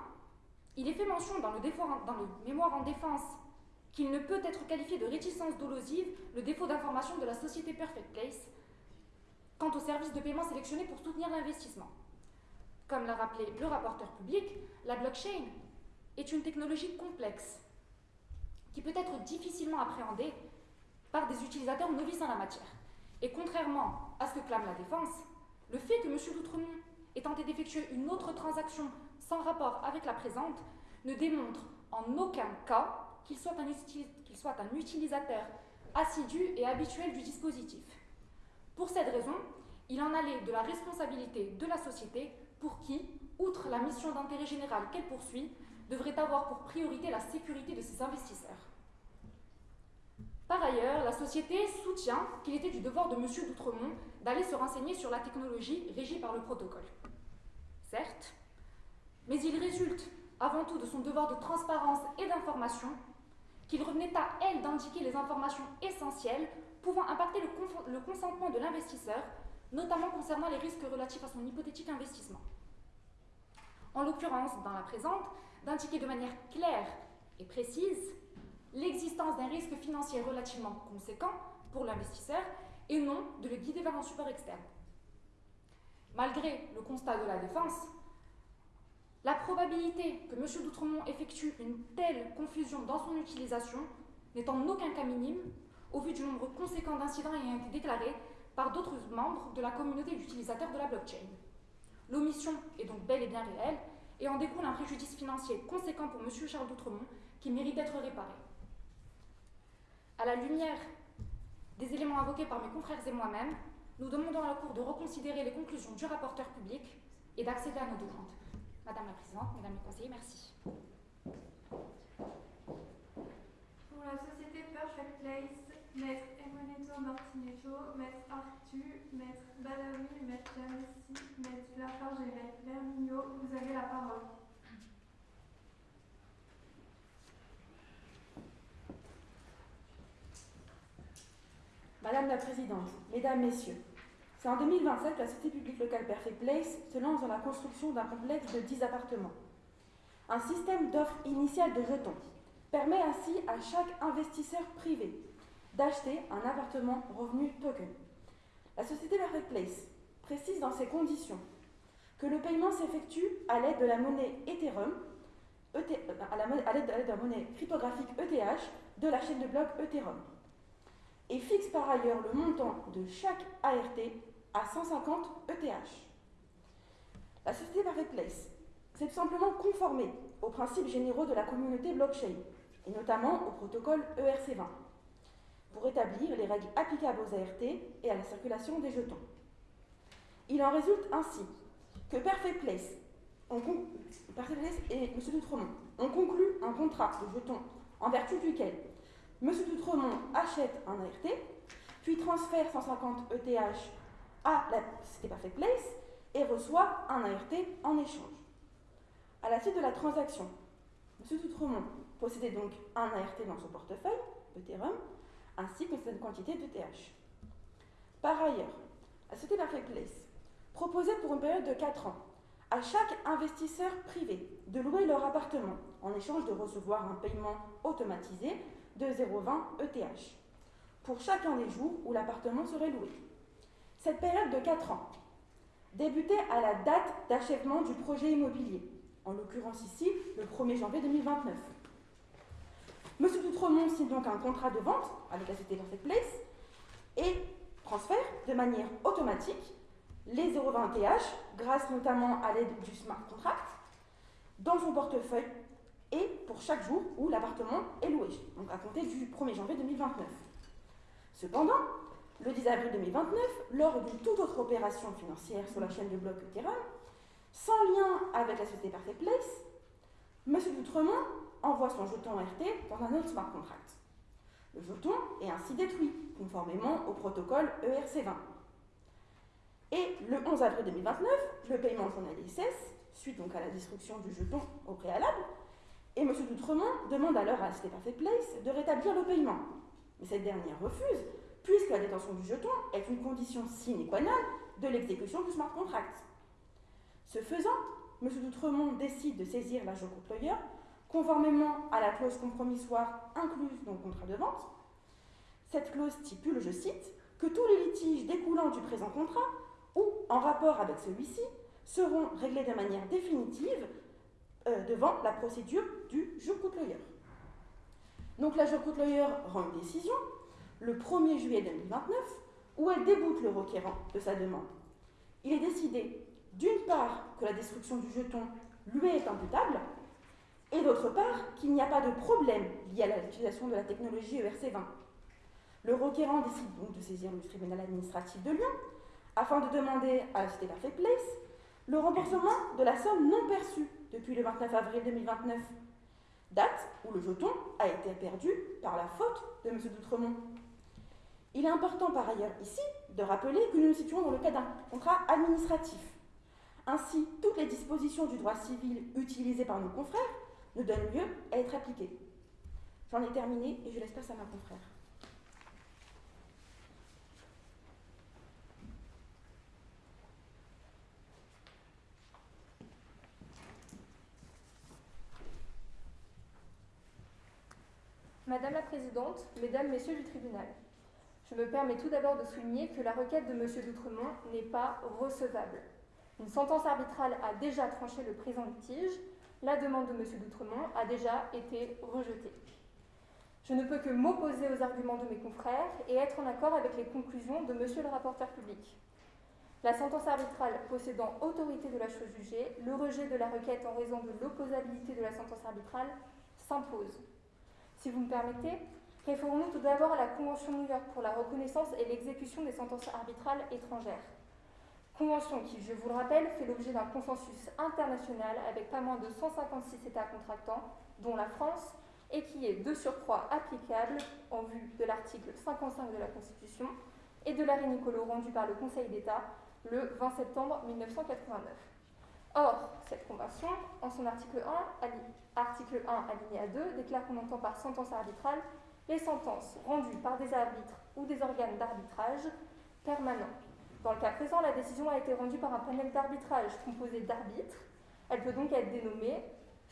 il est fait mention dans le, mémoire en défense qu'il ne peut être qualifié de réticence dolosive le défaut d'information de la société Perfect Place quant aux services de paiement sélectionnés pour soutenir l'investissement. Comme l'a rappelé le rapporteur public, la blockchain est une technologie complexe qui peut être difficilement appréhendée par des utilisateurs novices en la matière. Et contrairement à ce que clame la défense, le fait que M. Doutremont ait tenté d'effectuer une autre transaction sans rapport avec la présente ne démontre en aucun cas qu'il soit, soit, un utilisateur assidu et habituel du dispositif. Pour cette raison, il en allait de la responsabilité de la société pour qui, outre la mission d'intérêt général qu'elle poursuit, devrait avoir pour priorité la sécurité de ses investisseurs. Par ailleurs, la société soutient qu'il était du devoir de M. Doutremont d'aller se renseigner sur la technologie régie par le protocole. Certes, mais il résulte avant tout de son devoir de transparence et d'information qu'il revenait à elle d'indiquer les informations essentielles pouvant impacter le, le consentement de l'investisseur, notamment concernant les risques relatifs à son hypothétique investissement. En l'occurrence, dans la présente, d'indiquer de manière claire et précise l'existence d'un risque financier relativement conséquent pour l'investisseur et non de le guider vers un support externe. Malgré le constat de la défense, la probabilité que M. Doutremont effectue une telle confusion dans son utilisation n'est en aucun cas minime au vu du nombre conséquent d'incidents ayant été déclarés par d'autres membres de la communauté d'utilisateurs de la blockchain. L'omission est donc bel et bien réelle et en découle un préjudice financier conséquent pour M. Charles Doutremont qui mérite d'être réparé. À la lumière des éléments invoqués par mes confrères et moi-même, nous demandons à la Cour de reconsidérer les conclusions du rapporteur public et d'accéder à nos demandes. Madame la Présidente, Mesdames les conseillers, merci. Pour la société Perfect Place, Maître Emonetto Martinetto, Maître Artu, Maître Badawi, Maître Janessi, Maître Lafarge et Maître Vermigno, vous avez la parole. Madame la Présidente, Mesdames, Messieurs, c'est en 2027 que la Société publique locale Perfect Place se lance dans la construction d'un complexe de 10 appartements. Un système d'offre initiale de jetons permet ainsi à chaque investisseur privé d'acheter un appartement revenu token. La société Perfect Place précise dans ses conditions que le paiement s'effectue à l'aide de la monnaie Ethereum, ET, euh, à l'aide de monnaie cryptographique ETH de la chaîne de blocs Ethereum et fixe par ailleurs le montant de chaque ART à 150 ETH. La société Perfect Place s'est simplement conformée aux principes généraux de la communauté blockchain, et notamment au protocole ERC20, pour établir les règles applicables aux ART et à la circulation des jetons. Il en résulte ainsi que Perfect Place, et M. Doutremont ont conclu un contrat de jetons en vertu duquel M. Doutremont achète un ART, puis transfère 150 ETH à la société Perfect Place et reçoit un ART en échange. À la suite de la transaction, M. Doutremont possédait donc un ART dans son portefeuille, Ethereum, ainsi qu'une certaine quantité d'ETH. Par ailleurs, la société Perfect Place proposait pour une période de 4 ans à chaque investisseur privé de louer leur appartement en échange de recevoir un paiement automatisé de 0,20 ETH pour chacun des jours où l'appartement serait loué. Cette période de 4 ans débutait à la date d'achèvement du projet immobilier, en l'occurrence ici le 1er janvier 2029. M. Doutremont signe donc un contrat de vente avec la société Perfect Place et transfère de manière automatique les 0,20 ETH, grâce notamment à l'aide du smart contract, dans son portefeuille et pour chaque jour où l'appartement est loué, donc à compter du 1er janvier 2029. Cependant, le 10 avril 2029, lors d'une toute autre opération financière sur la chaîne de blocs Ethereum, sans lien avec la société Perfect Place, M. Doutremont envoie son jeton RT dans un autre smart contract. Le jeton est ainsi détruit, conformément au protocole ERC20. Et le 11 avril 2029, le paiement journalier cesse suite donc à la destruction du jeton au préalable, et M. Doutremont demande alors à Perfect Place de rétablir le paiement. Mais cette dernière refuse, puisque la détention du jeton est une condition sine qua non de l'exécution du smart contract. Ce faisant, M. Doutremont décide de saisir l'agent employeur conformément à la clause compromissoire incluse dans le contrat de vente. Cette clause stipule, je cite, que tous les litiges découlant du présent contrat ou en rapport avec celui-ci seront réglés de manière définitive euh, devant la procédure du employeur. Donc la employeur rend une décision le 1er juillet 2029 où elle déboute le requérant de sa demande. Il est décidé d'une part que la destruction du jeton lui est imputable et d'autre part qu'il n'y a pas de problème lié à l'utilisation de la technologie ERC20. Le requérant décide donc de saisir le tribunal administratif de Lyon afin de demander à la Cité Perfect Place le remboursement de la somme non perçue depuis le 29 avril 2029, date où le jeton a été perdu par la faute de M. Doutremont. Il est important par ailleurs ici de rappeler que nous nous situons dans le cas d'un contrat administratif. Ainsi, toutes les dispositions du droit civil utilisées par nos confrères ne donnent lieu à être appliquées. J'en ai terminé et je laisse place à ma confrère. Madame la Présidente, Mesdames, Messieurs du tribunal, je me permets tout d'abord de souligner que la requête de M. Doutremont n'est pas recevable. Une sentence arbitrale a déjà tranché le présent litige, la demande de M. Doutremont a déjà été rejetée. Je ne peux que m'opposer aux arguments de mes confrères et être en accord avec les conclusions de M. le rapporteur public. La sentence arbitrale possédant autorité de la chose jugée, le rejet de la requête en raison de l'opposabilité de la sentence arbitrale s'impose. Si vous me permettez, référons-nous tout d'abord à la Convention de New York pour la reconnaissance et l'exécution des sentences arbitrales étrangères. Convention qui, je vous le rappelle, fait l'objet d'un consensus international avec pas moins de 156 États contractants, dont la France, et qui est de surcroît applicable en vue de l'article 55 de la Constitution et de l'arrêt Nicolo rendu par le Conseil d'État le 20 septembre 1989. Or, cette convention, en son article 1, article 1 alinéa 2, déclare qu'on entend par sentence arbitrale les sentences rendues par des arbitres ou des organes d'arbitrage permanents. Dans le cas présent, la décision a été rendue par un panel d'arbitrage composé d'arbitres. Elle peut donc être dénommée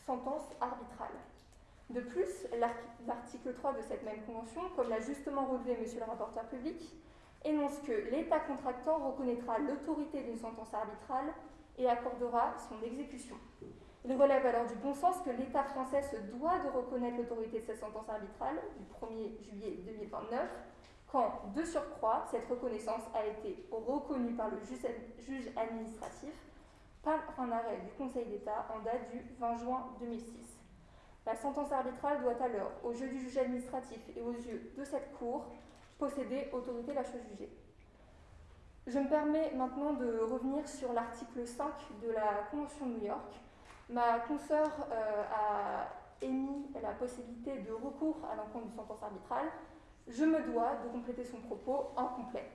sentence arbitrale. De plus, l'article 3 de cette même convention, comme l'a justement relevé Monsieur le rapporteur public, énonce que l'État contractant reconnaîtra l'autorité d'une sentence arbitrale et accordera son exécution. Il relève alors du bon sens que l'État français se doit de reconnaître l'autorité de cette sentence arbitrale du 1er juillet 2029, quand, de surcroît, cette reconnaissance a été reconnue par le juge administratif par un arrêt du Conseil d'État en date du 20 juin 2006. La sentence arbitrale doit alors, aux yeux du juge administratif et aux yeux de cette Cour, posséder autorité la chose jugée. Je me permets maintenant de revenir sur l'article 5 de la Convention de New York. Ma consoeur euh, a émis la possibilité de recours à l'encontre d'une sentence arbitrale. Je me dois de compléter son propos en complet.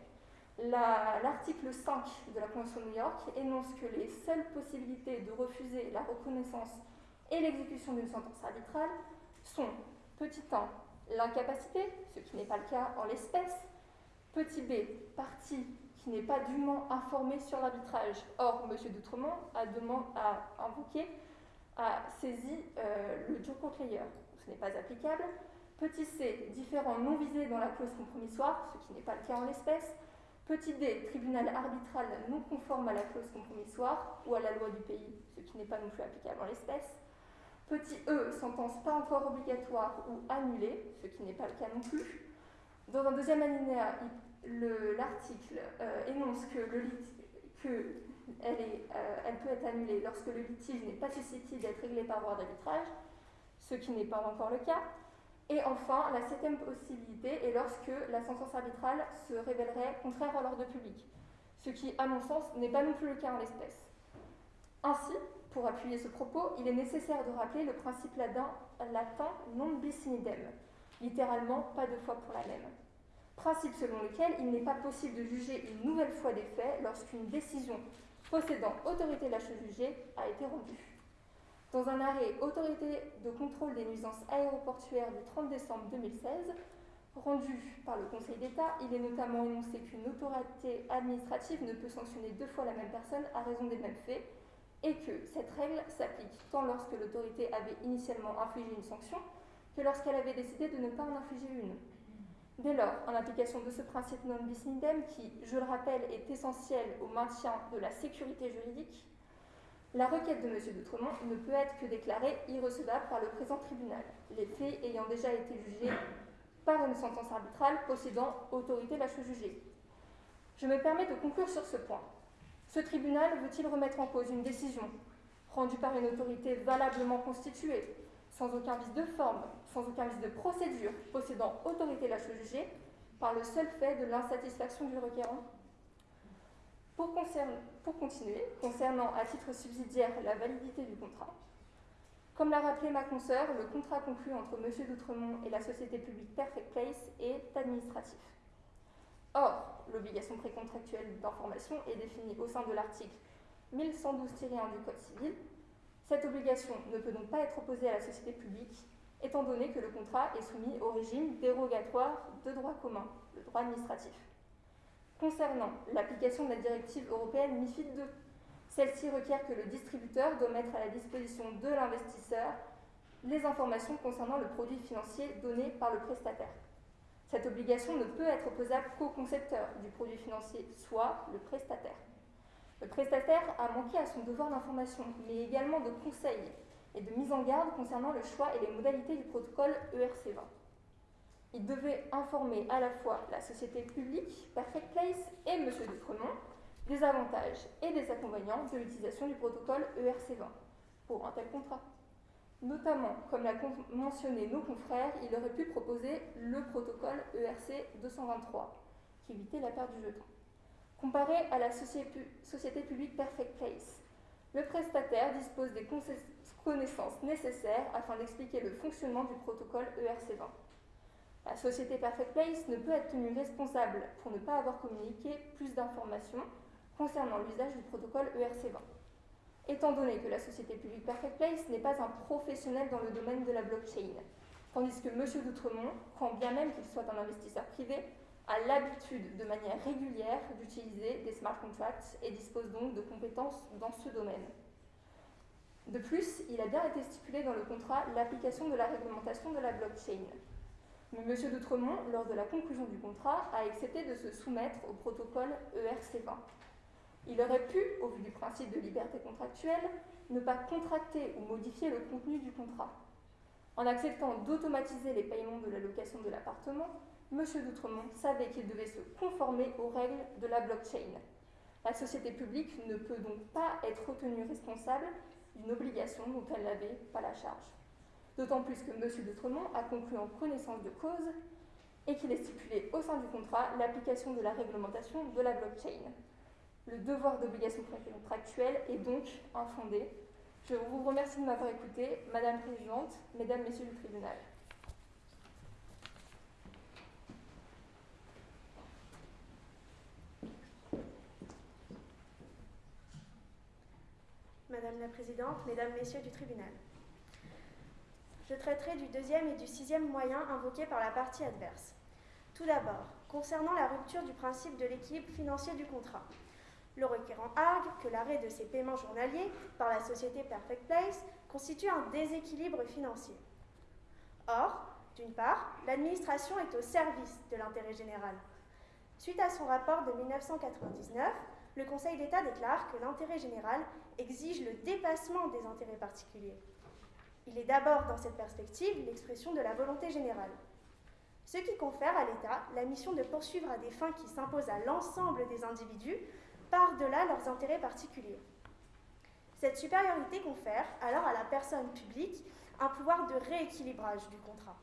L'article 5 de la Convention de New York énonce que les seules possibilités de refuser la reconnaissance et l'exécution d'une sentence arbitrale sont, petit 1, l'incapacité, ce qui n'est pas le cas en l'espèce, petit b, partie qui n'est pas dûment informé sur l'arbitrage. Or, M. Doutremont a, demandé, a invoqué, a saisi euh, le Layer. Ce n'est pas applicable. Petit c, différents non visés dans la clause compromissoire, ce qui n'est pas le cas en l'espèce. Petit d, tribunal arbitral non conforme à la clause compromissoire ou à la loi du pays, ce qui n'est pas non plus applicable en l'espèce. Petit e, sentence pas encore obligatoire ou annulée, ce qui n'est pas le cas non plus. Dans un deuxième alinéa, l'article euh, énonce que, le euh, elle, peut être annulée lorsque le litige n'est pas susceptible d'être réglé par voie d'arbitrage, ce qui n'est pas encore le cas. Et enfin, la septième possibilité est lorsque la sentence arbitrale se révélerait contraire à l'ordre public, ce qui, à mon sens, n'est pas non plus le cas en l'espèce. Ainsi, pour appuyer ce propos, il est nécessaire de rappeler le principe latin, non bis in idem, littéralement pas deux fois pour la même. principe selon lequel il n'est pas possible de juger une nouvelle fois des faits lorsqu'une décision possédant autorité de la chose jugée a été rendue. Dans un arrêt Autorité de contrôle des nuisances aéroportuaires du 30 décembre 2016, rendu par le Conseil d'État, il est notamment énoncé qu'une autorité administrative ne peut sanctionner deux fois la même personne à raison des mêmes faits et que cette règle s'applique tant lorsque l'autorité avait initialement infligé une sanction que lorsqu'elle avait décidé de ne pas en infliger une. Dès lors, en application de ce principe non bis qui, je le rappelle, est essentiel au maintien de la sécurité juridique, la requête de M. Doutremont ne peut être que déclarée irrecevable par le présent tribunal, les faits ayant déjà été jugés par une sentence arbitrale possédant autorité la chose jugée. Je me permets de conclure sur ce point. Ce tribunal veut-il remettre en cause une décision rendue par une autorité valablement constituée, sans aucun vice de forme, sans aucun vice de procédure, possédant autorité la chose jugée, par le seul fait de l'insatisfaction du requérant? Pour, continuer, concernant à titre subsidiaire la validité du contrat, comme l'a rappelé ma consoeur, le contrat conclu entre M. Doutremont et la société publique Perfect Place est administratif. Or, l'obligation précontractuelle d'information est définie au sein de l'article 1112-1 du Code civil. Cette obligation ne peut donc pas être opposée à la société publique, étant donné que le contrat est soumis au régime dérogatoire de droit commun, le droit administratif. Concernant l'application de la directive européenne MIFID II, celle-ci requiert que le distributeur doit mettre à la disposition de l'investisseur les informations concernant le produit financier donné par le prestataire. Cette obligation ne peut être opposable qu'au concepteur du produit financier, soit le prestataire. Le prestataire a manqué à son devoir d'information, mais également de conseil et de mise en garde concernant le choix et les modalités du protocole ERC20. Il devait informer à la fois la société publique, Perfect Place, et M. Dutremont des avantages et des inconvénients de l'utilisation du protocole ERC20 pour un tel contrat. Notamment, comme l'a mentionné nos confrères, il aurait pu proposer le protocole ERC 223, qui évitait la perte du jeton. Comparé à la société publique Perfect Place, le prestataire dispose des connaissances nécessaires afin d'expliquer le fonctionnement du protocole ERC20. La société Perfect Place ne peut être tenue responsable pour ne pas avoir communiqué plus d'informations concernant l'usage du protocole ERC20 étant donné que la société publique Perfect Place n'est pas un professionnel dans le domaine de la blockchain, tandis que M. Doutremont, quand bien même qu'il soit un investisseur privé, a l'habitude de manière régulière d'utiliser des smart contracts et dispose donc de compétences dans ce domaine. De plus, il a bien été stipulé dans le contrat l'application de la réglementation de la blockchain. Mais M. Doutremont, lors de la conclusion du contrat, a accepté de se soumettre au protocole ERC20. Il aurait pu, au vu du principe de liberté contractuelle, ne pas contracter ou modifier le contenu du contrat. En acceptant d'automatiser les paiements de la location de l'appartement, M. Doutremont savait qu'il devait se conformer aux règles de la blockchain. La société publique ne peut donc pas être retenue responsable d'une obligation dont elle n'avait pas la charge. D'autant plus que M. Doutremont a conclu en connaissance de cause et qu'il est stipulé au sein du contrat l'application de la réglementation de la blockchain. Le devoir d'obligation contractuelle est donc infondé. Je vous remercie de m'avoir écouté, Madame la Présidente, Mesdames, Messieurs du tribunal. Madame la Présidente, Mesdames, Messieurs du tribunal. Je traiterai du deuxième et du sixième moyen invoqués par la partie adverse. Tout d'abord, concernant la rupture du principe de l'équilibre financier du contrat. Le requérant argue que l'arrêt de ses paiements journaliers par la société Perfect Place constitue un déséquilibre financier. Or, d'une part, l'administration est au service de l'intérêt général. Suite à son rapport de 1999, le Conseil d'État déclare que l'intérêt général exige le dépassement des intérêts particuliers. Il est d'abord dans cette perspective l'expression de la volonté générale, ce qui confère à l'État la mission de poursuivre à des fins qui s'imposent à l'ensemble des individus par-delà leurs intérêts particuliers. Cette supériorité confère alors à la personne publique un pouvoir de rééquilibrage du contrat.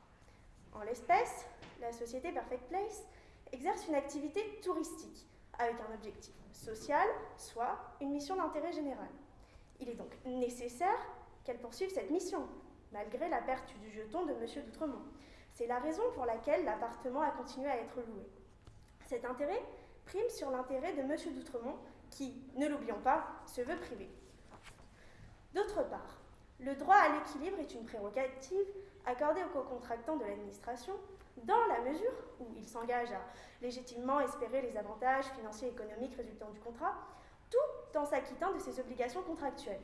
En l'espèce, la société Perfect Place exerce une activité touristique avec un objectif social, soit une mission d'intérêt général. Il est donc nécessaire qu'elle poursuive cette mission, malgré la perte du jeton de M. Doutremont. C'est la raison pour laquelle l'appartement a continué à être loué. Cet intérêt prime sur l'intérêt de M. d'Outremont, qui, ne l'oublions pas, se veut privé. D'autre part, le droit à l'équilibre est une prérogative accordée aux co-contractants de l'administration dans la mesure où ils s'engagent à légitimement espérer les avantages financiers et économiques résultant du contrat, tout en s'acquittant de ses obligations contractuelles.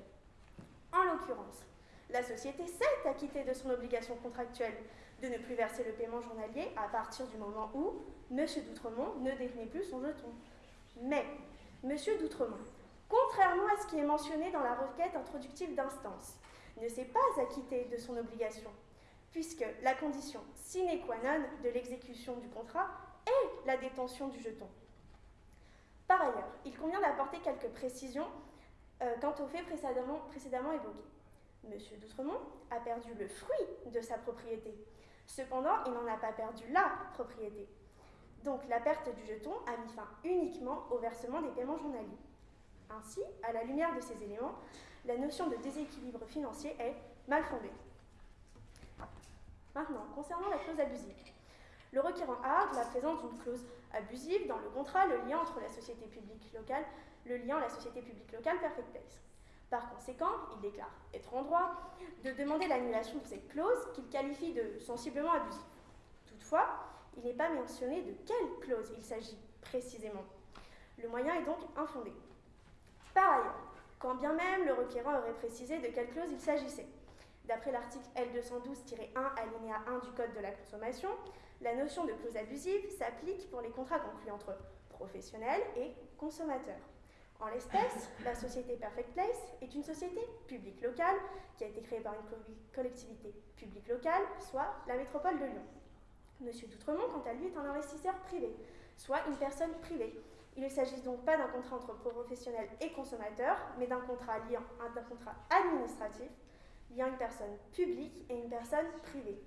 En l'occurrence, la société s'est acquittée de son obligation contractuelle de ne plus verser le paiement journalier à partir du moment où M. D'Outremont ne détenait plus son jeton. Mais M. D'Outremont, contrairement à ce qui est mentionné dans la requête introductive d'instance, ne s'est pas acquitté de son obligation, puisque la condition sine qua non de l'exécution du contrat est la détention du jeton. Par ailleurs, il convient d'apporter quelques précisions euh, quant aux faits précédemment, précédemment évoqués. M. D'Outremont a perdu le fruit de sa propriété. Cependant, il n'en a pas perdu la propriété. Donc la perte du jeton a mis fin uniquement au versement des paiements journaliers. Ainsi, à la lumière de ces éléments, la notion de déséquilibre financier est mal fondée. Maintenant, concernant la clause abusive. Le requérant argue la présence d'une clause abusive dans le contrat, le lien entre la société publique locale, le lien la société publique locale Perfect Place. Par conséquent, il déclare être en droit de demander l'annulation de cette clause qu'il qualifie de sensiblement abusive. Toutefois, il n'est pas mentionné de quelle clause il s'agit précisément. Le moyen est donc infondé. Par ailleurs, quand bien même le requérant aurait précisé de quelle clause il s'agissait, d'après l'article L212-1 alinéa 1 du Code de la consommation, la notion de clause abusive s'applique pour les contrats conclus entre professionnels et consommateurs. En l'espèce, la société Perfect Place est une société publique locale qui a été créée par une collectivité publique locale, soit la métropole de Lyon. Monsieur Doutremont, quant à lui, est un investisseur privé, soit une personne privée. Il ne s'agit donc pas d'un contrat entre professionnels et consommateurs, mais d'un contrat liant d'un contrat administratif liant une personne publique et une personne privée.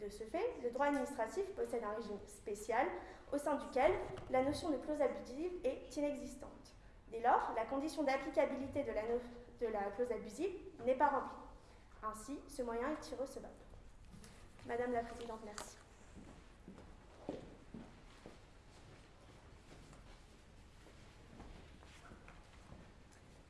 De ce fait, le droit administratif possède un régime spécial au sein duquel la notion de clause abusive est inexistante. Dès lors, la condition d'applicabilité de la, clause abusive n'est pas remplie. Ainsi, ce moyen est irrecevable. Madame la Présidente, merci.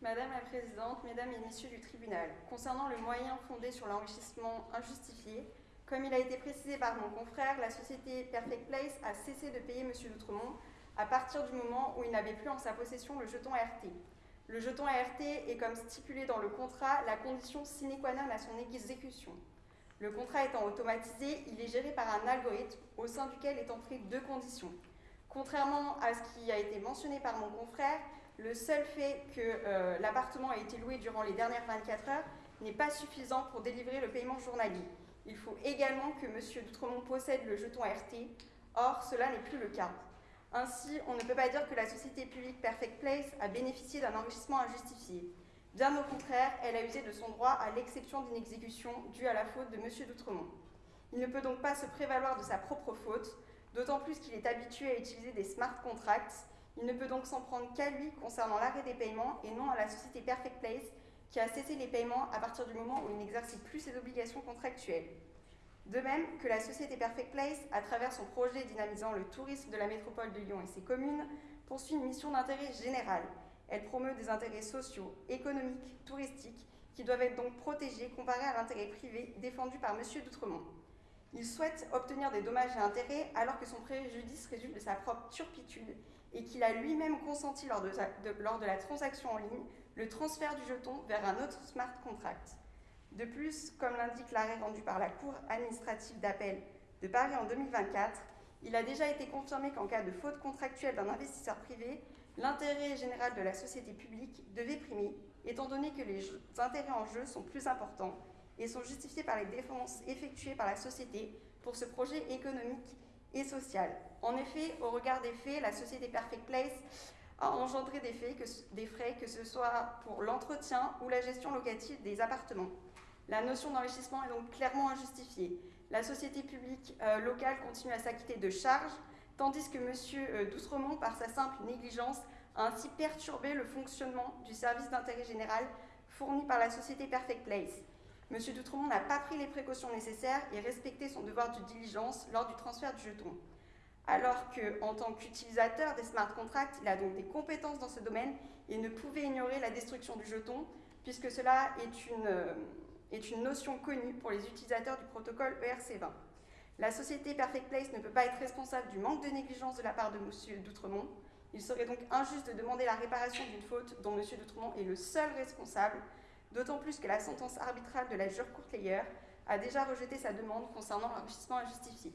Madame la Présidente, Mesdames et Messieurs du tribunal, concernant le moyen fondé sur l'enrichissement injustifié, comme il a été précisé par mon confrère, la société Perfect Place a cessé de payer M. Doutremont à partir du moment où il n'avait plus en sa possession le jeton ART. Le jeton ART est, comme stipulé dans le contrat, la condition sine qua non à son exécution. Le contrat étant automatisé, il est géré par un algorithme au sein duquel est entré deux conditions. Contrairement à ce qui a été mentionné par mon confrère, le seul fait que euh, l'appartement ait été loué durant les dernières 24 heures n'est pas suffisant pour délivrer le paiement journalier. Il faut également que M. Doutremont possède le jeton RT. Or, cela n'est plus le cas. Ainsi, on ne peut pas dire que la société publique Perfect Place a bénéficié d'un enrichissement injustifié. Bien au contraire, elle a usé de son droit à l'exception d'une exécution due à la faute de M. Doutremont. Il ne peut donc pas se prévaloir de sa propre faute, d'autant plus qu'il est habitué à utiliser des smart contracts. Il ne peut donc s'en prendre qu'à lui concernant l'arrêt des paiements et non à la société Perfect Place qui a cessé les paiements à partir du moment où il n'exerçait plus ses obligations contractuelles. De même que la société Perfect Place, à travers son projet dynamisant le tourisme de la métropole de Lyon et ses communes, poursuit une mission d'intérêt général. Elle promeut des intérêts sociaux, économiques, touristiques, qui doivent être donc protégés comparés à l'intérêt privé défendu par M. Doutremont. Il souhaite obtenir des dommages et intérêts alors que son préjudice résulte de sa propre turpitude et qu'il a lui-même consenti lors de, lors de la transaction en ligne le transfert du jeton vers un autre smart contract. De plus, comme l'indique l'arrêt rendu par la Cour administrative d'appel de Paris en 2024, il a déjà été confirmé qu'en cas de faute contractuelle d'un investisseur privé, l'intérêt général de la société publique devait primer, étant donné que les intérêts en jeu sont plus importants et sont justifiés par les défenses effectuées par la société pour ce projet économique et social. En effet, au regard des faits, la société Perfect Place a engendré des, frais, que ce soit pour l'entretien ou la gestion locative des appartements. La notion d'enrichissement est donc clairement injustifiée. La société publique euh, locale continue à s'acquitter de charges, tandis que M. Euh, Doutremont, par sa simple négligence, a ainsi perturbé le fonctionnement du service d'intérêt général fourni par la société Perfect Place. M. Doutremont n'a pas pris les précautions nécessaires et respecté son devoir de diligence lors du transfert du jeton. alors qu'en tant qu'utilisateur des smart contracts, il a donc des compétences dans ce domaine et ne pouvait ignorer la destruction du jeton, puisque cela est une, euh, est une notion connue pour les utilisateurs du protocole E ERC20. La société Perfect Place ne peut pas être responsable du manque de négligence de la part de M. Doutremont. Il serait donc injuste de demander la réparation d'une faute dont M. Doutremont est le seul responsable, d'autant plus que la sentence arbitrale de la jure Courtlayer a déjà rejeté sa demande concernant l'enrichissement injustifié.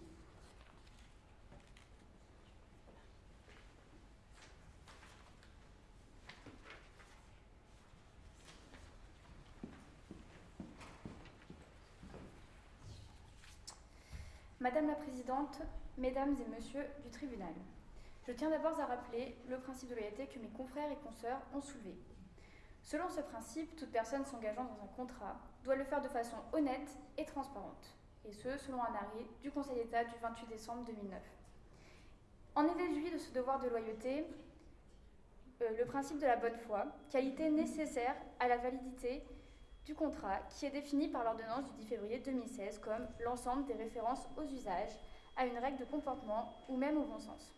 Madame la Présidente, Mesdames et Messieurs du tribunal, je tiens d'abord à rappeler le principe de loyauté que mes confrères et consoeurs ont soulevé. Selon ce principe, toute personne s'engageant dans un contrat doit le faire de façon honnête et transparente, et ce, selon un arrêt du Conseil d'État du 28 décembre 2009. En est déduit de ce devoir de loyauté euh, le principe de la bonne foi, qualité nécessaire à la validité du contrat qui est défini par l'ordonnance du 10 février 2016 comme l'ensemble des références aux usages, à une règle de comportement ou même au bon sens.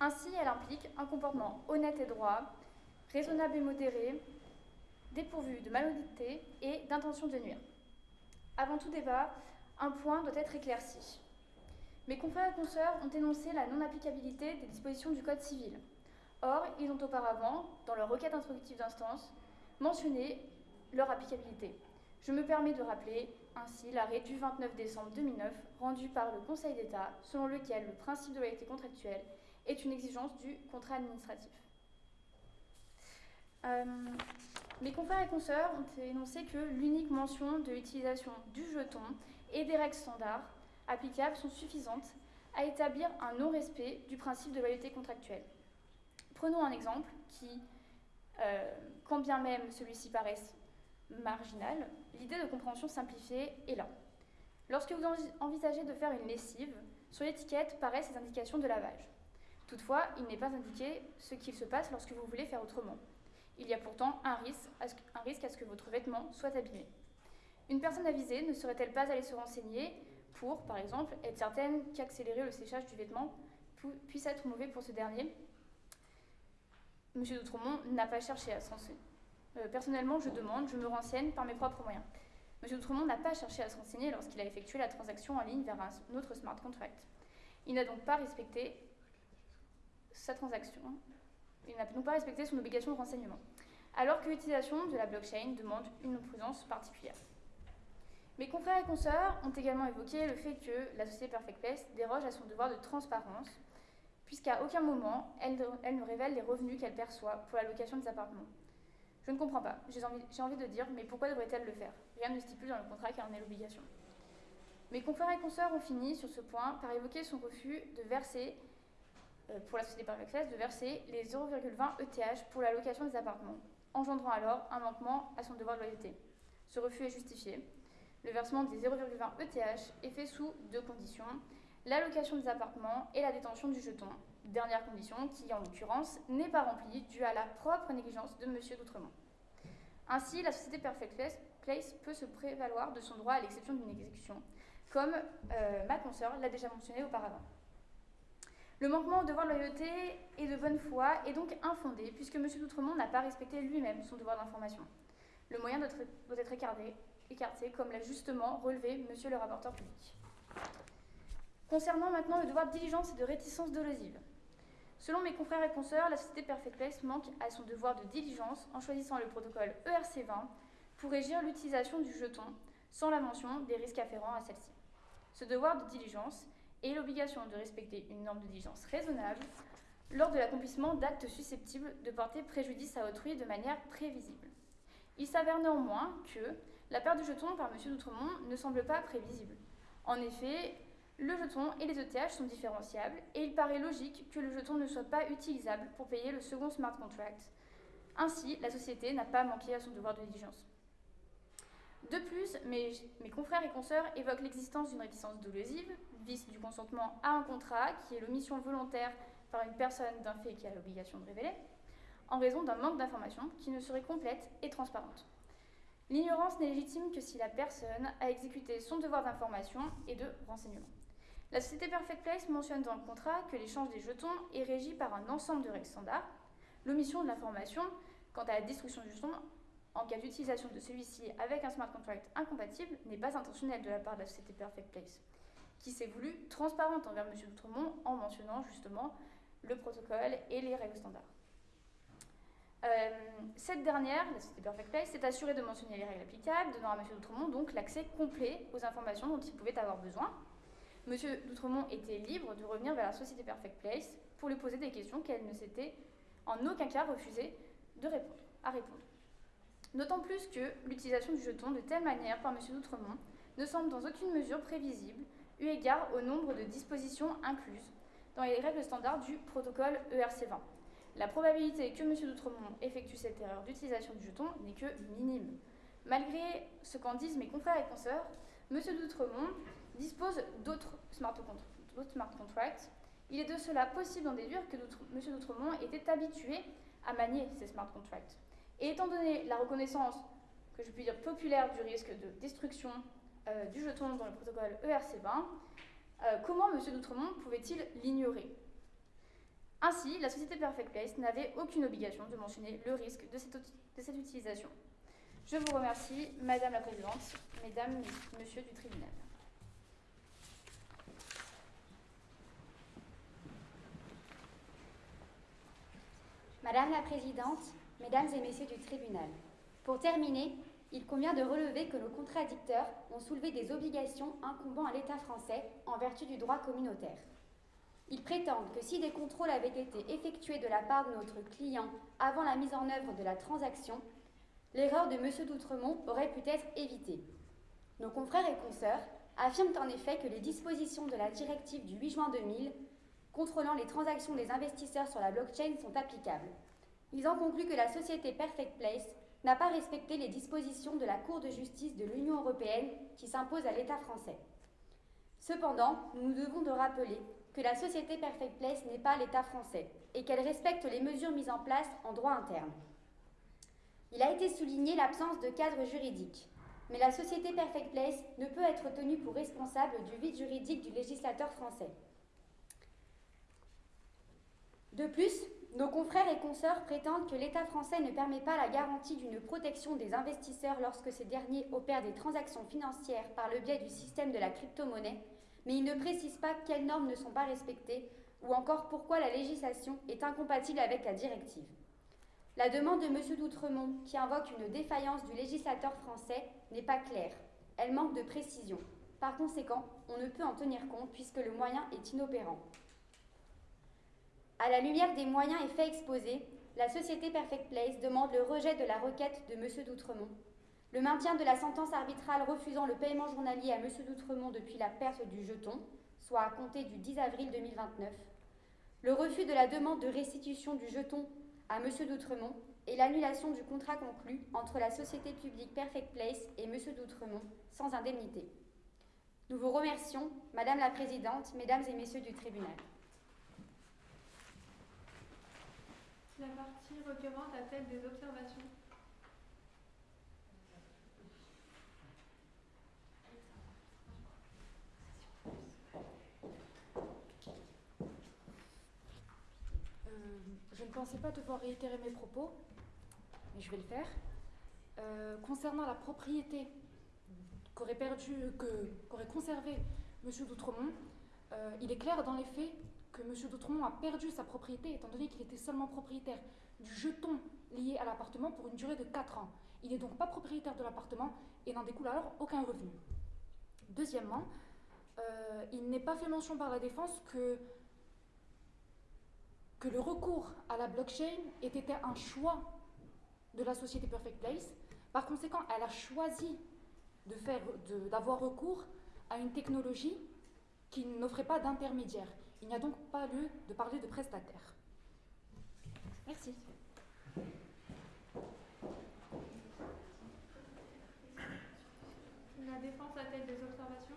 Ainsi, elle implique un comportement honnête et droit, raisonnable et modéré, dépourvu de malhonnêteté et d'intention de nuire. Avant tout débat, un point doit être éclairci. Mes confrères et consoeurs ont énoncé la non-applicabilité des dispositions du Code civil. Or, ils ont auparavant, dans leur requête introductive d'instance, mentionné leur applicabilité. Je me permets de rappeler ainsi l'arrêt du 29 décembre 2009 rendu par le Conseil d'État selon lequel le principe de loyauté contractuelle est une exigence du contrat administratif. Euh, mes confrères et consoeurs ont énoncé que l'unique mention de l'utilisation du jeton et des règles standards applicables sont suffisantes à établir un non-respect du principe de loyauté contractuelle. Prenons un exemple qui, euh, quand bien même celui-ci paraisse marginal, l'idée de compréhension simplifiée est là. Lorsque vous envisagez de faire une lessive, sur l'étiquette paraissent les indications de lavage. Toutefois, il n'est pas indiqué ce qu'il se passe lorsque vous voulez faire autrement. Il y a pourtant un risque, à ce, que votre vêtement soit abîmé. Une personne avisée ne serait-elle pas allée se renseigner pour, par exemple, être certaine qu'accélérer le séchage du vêtement puisse être mauvais pour ce dernier? Monsieur Doutremont n'a pas cherché à se renseigner. Euh, personnellement, je demande, je me renseigne par mes propres moyens. Monsieur Doutremont n'a pas cherché à se renseigner lorsqu'il a effectué la transaction en ligne vers un autre smart contract. Il n'a donc pas respecté sa transaction. Il n'a donc pas respecté son obligation de renseignement. Alors que l'utilisation de la blockchain demande une prudence particulière. Mes confrères et consoeurs ont également évoqué le fait que la société Perfect Place déroge à son devoir de transparence, puisqu'à aucun moment elle, elle, ne révèle les revenus qu'elle perçoit pour la location des appartements. Je ne comprends pas. J'ai envie, de dire, mais pourquoi devrait-elle le faire? Rien ne stipule dans le contrat qu'elle en est l'obligation. Mes confrères et consoeurs ont fini sur ce point par évoquer son refus de verser, euh, pour la société Perfect Place, de verser les 0,20 ETH pour la location des appartements, engendrant alors un manquement à son devoir de loyauté. Ce refus est justifié. Le versement des 0,20 ETH est fait sous deux conditions la location des appartements et la détention du jeton. Dernière condition qui, en l'occurrence, n'est pas remplie due à la propre négligence de M. Doutremont. Ainsi, la société Perfect Place peut se prévaloir de son droit à l'exception d'une exécution, comme euh, ma consoeur l'a déjà mentionné auparavant. Le manquement au devoir de loyauté et de bonne foi est donc infondé, puisque M. Doutremont n'a pas respecté lui-même son devoir d'information. Le moyen doit être, doit être écarté, écarté, comme l'a justement relevé M. le rapporteur public. Concernant maintenant le devoir de diligence et de réticence dolosive. Selon mes confrères et consoeurs, la société Perfect Place manque à son devoir de diligence en choisissant le protocole ERC20 pour régir l'utilisation du jeton sans la mention des risques afférents à celle-ci. Ce devoir de diligence est l'obligation de respecter une norme de diligence raisonnable lors de l'accomplissement d'actes susceptibles de porter préjudice à autrui de manière prévisible. Il s'avère néanmoins que la perte du jeton par M. Doutremont ne semble pas prévisible. En effet, le jeton et les ETH sont différenciables et il paraît logique que le jeton ne soit pas utilisable pour payer le second smart contract. Ainsi, la société n'a pas manqué à son devoir de diligence. De plus, mes, confrères et consoeurs évoquent l'existence d'une réticence dolosive, vice du consentement à un contrat, qui est l'omission volontaire par une personne d'un fait qui a l'obligation de révéler, en raison d'un manque d'information qui ne serait complète et transparente. L'ignorance n'est légitime que si la personne a exécuté son devoir d'information et de renseignement. La société Perfect Place mentionne dans le contrat que l'échange des jetons est régi par un ensemble de règles standards. L'omission de l'information quant à la destruction du jeton en cas d'utilisation de celui-ci avec un smart contract incompatible n'est pas intentionnelle de la part de la société Perfect Place, qui s'est voulue transparente envers M. Doutremont en mentionnant justement le protocole et les règles standards. Euh, cette dernière, la société Perfect Place, s'est assurée de mentionner les règles applicables, donnant à M. Doutremont donc l'accès complet aux informations dont il pouvait avoir besoin. M. Doutremont était libre de revenir vers la société Perfect Place pour lui poser des questions qu'elle ne s'était en aucun cas refusé de répondre, à répondre. D'autant plus que l'utilisation du jeton de telle manière par M. Doutremont ne semble dans aucune mesure prévisible, eu égard au nombre de dispositions incluses dans les règles standards du protocole ERC20. La probabilité que M. Doutremont effectue cette erreur d'utilisation du jeton n'est que minime. Malgré ce qu'en disent mes confrères et consoeurs, M. Doutremont dispose d'autres smart, contracts. Il est de cela possible d'en déduire que M. Doutremont était habitué à manier ces smart contracts. Et étant donné la reconnaissance, que je puis dire populaire, du risque de destruction euh, du jeton dans le protocole ERC20, euh, comment M. Doutremont pouvait-il l'ignorer? Ainsi, la société Perfect Place n'avait aucune obligation de mentionner le risque de cette, de cette utilisation. Je vous remercie, Madame la Présidente, Mesdames, Monsieur du tribunal. Madame la Présidente, Mesdames et Messieurs du tribunal, pour terminer, il convient de relever que nos contradicteurs ont soulevé des obligations incombant à l'État français en vertu du droit communautaire. Ils prétendent que si des contrôles avaient été effectués de la part de notre client avant la mise en œuvre de la transaction, l'erreur de M. Doutremont aurait pu être évitée. Nos confrères et consoeurs affirment en effet que les dispositions de la directive du 8 juin 2000 contrôlant les transactions des investisseurs sur la blockchain sont applicables. Ils en concluent que la société Perfect Place n'a pas respecté les dispositions de la Cour de justice de l'Union européenne qui s'imposent à l'État français. Cependant, nous nous devons de rappeler que la société Perfect Place n'est pas l'État français et qu'elle respecte les mesures mises en place en droit interne. Il a été souligné l'absence de cadre juridique, mais la société Perfect Place ne peut être tenue pour responsable du vide juridique du législateur français. De plus, nos confrères et consoeurs prétendent que l'État français ne permet pas la garantie d'une protection des investisseurs lorsque ces derniers opèrent des transactions financières par le biais du système de la crypto-monnaie mais il ne précise pas quelles normes ne sont pas respectées ou encore pourquoi la législation est incompatible avec la directive. La demande de M. Doutremont, qui invoque une défaillance du législateur français, n'est pas claire. Elle manque de précision. Par conséquent, on ne peut en tenir compte puisque le moyen est inopérant. À la lumière des moyens et faits exposés, la société Perfect Place demande le rejet de la requête de M. Doutremont le maintien de la sentence arbitrale refusant le paiement journalier à M. Doutremont depuis la perte du jeton, soit à compter du 10 avril 2029, le refus de la demande de restitution du jeton à M. Doutremont et l'annulation du contrat conclu entre la société publique Perfect Place et M. Doutremont sans indemnité. Nous vous remercions, Madame la Présidente, Mesdames et Messieurs du tribunal. La partie requérante a-t-elle des observations je ne pensais pas devoir réitérer mes propos, mais je vais le faire. Euh, concernant la propriété qu'aurait perdu, qu'aurait conservé M. Doutremont, euh, il est clair dans les faits que M. Doutremont a perdu sa propriété étant donné qu'il était seulement propriétaire du jeton lié à l'appartement pour une durée de 4 ans. Il n'est donc pas propriétaire de l'appartement et n'en découle alors aucun revenu. Deuxièmement, euh, il n'est pas fait mention par la défense que que le recours à la blockchain était un choix de la société Perfect Place. Par conséquent, elle a choisi d'avoir recours à une technologie qui n'offrait pas d'intermédiaire. Il n'y a donc pas lieu de parler de prestataire. Merci. La défense a-t-elle des observations?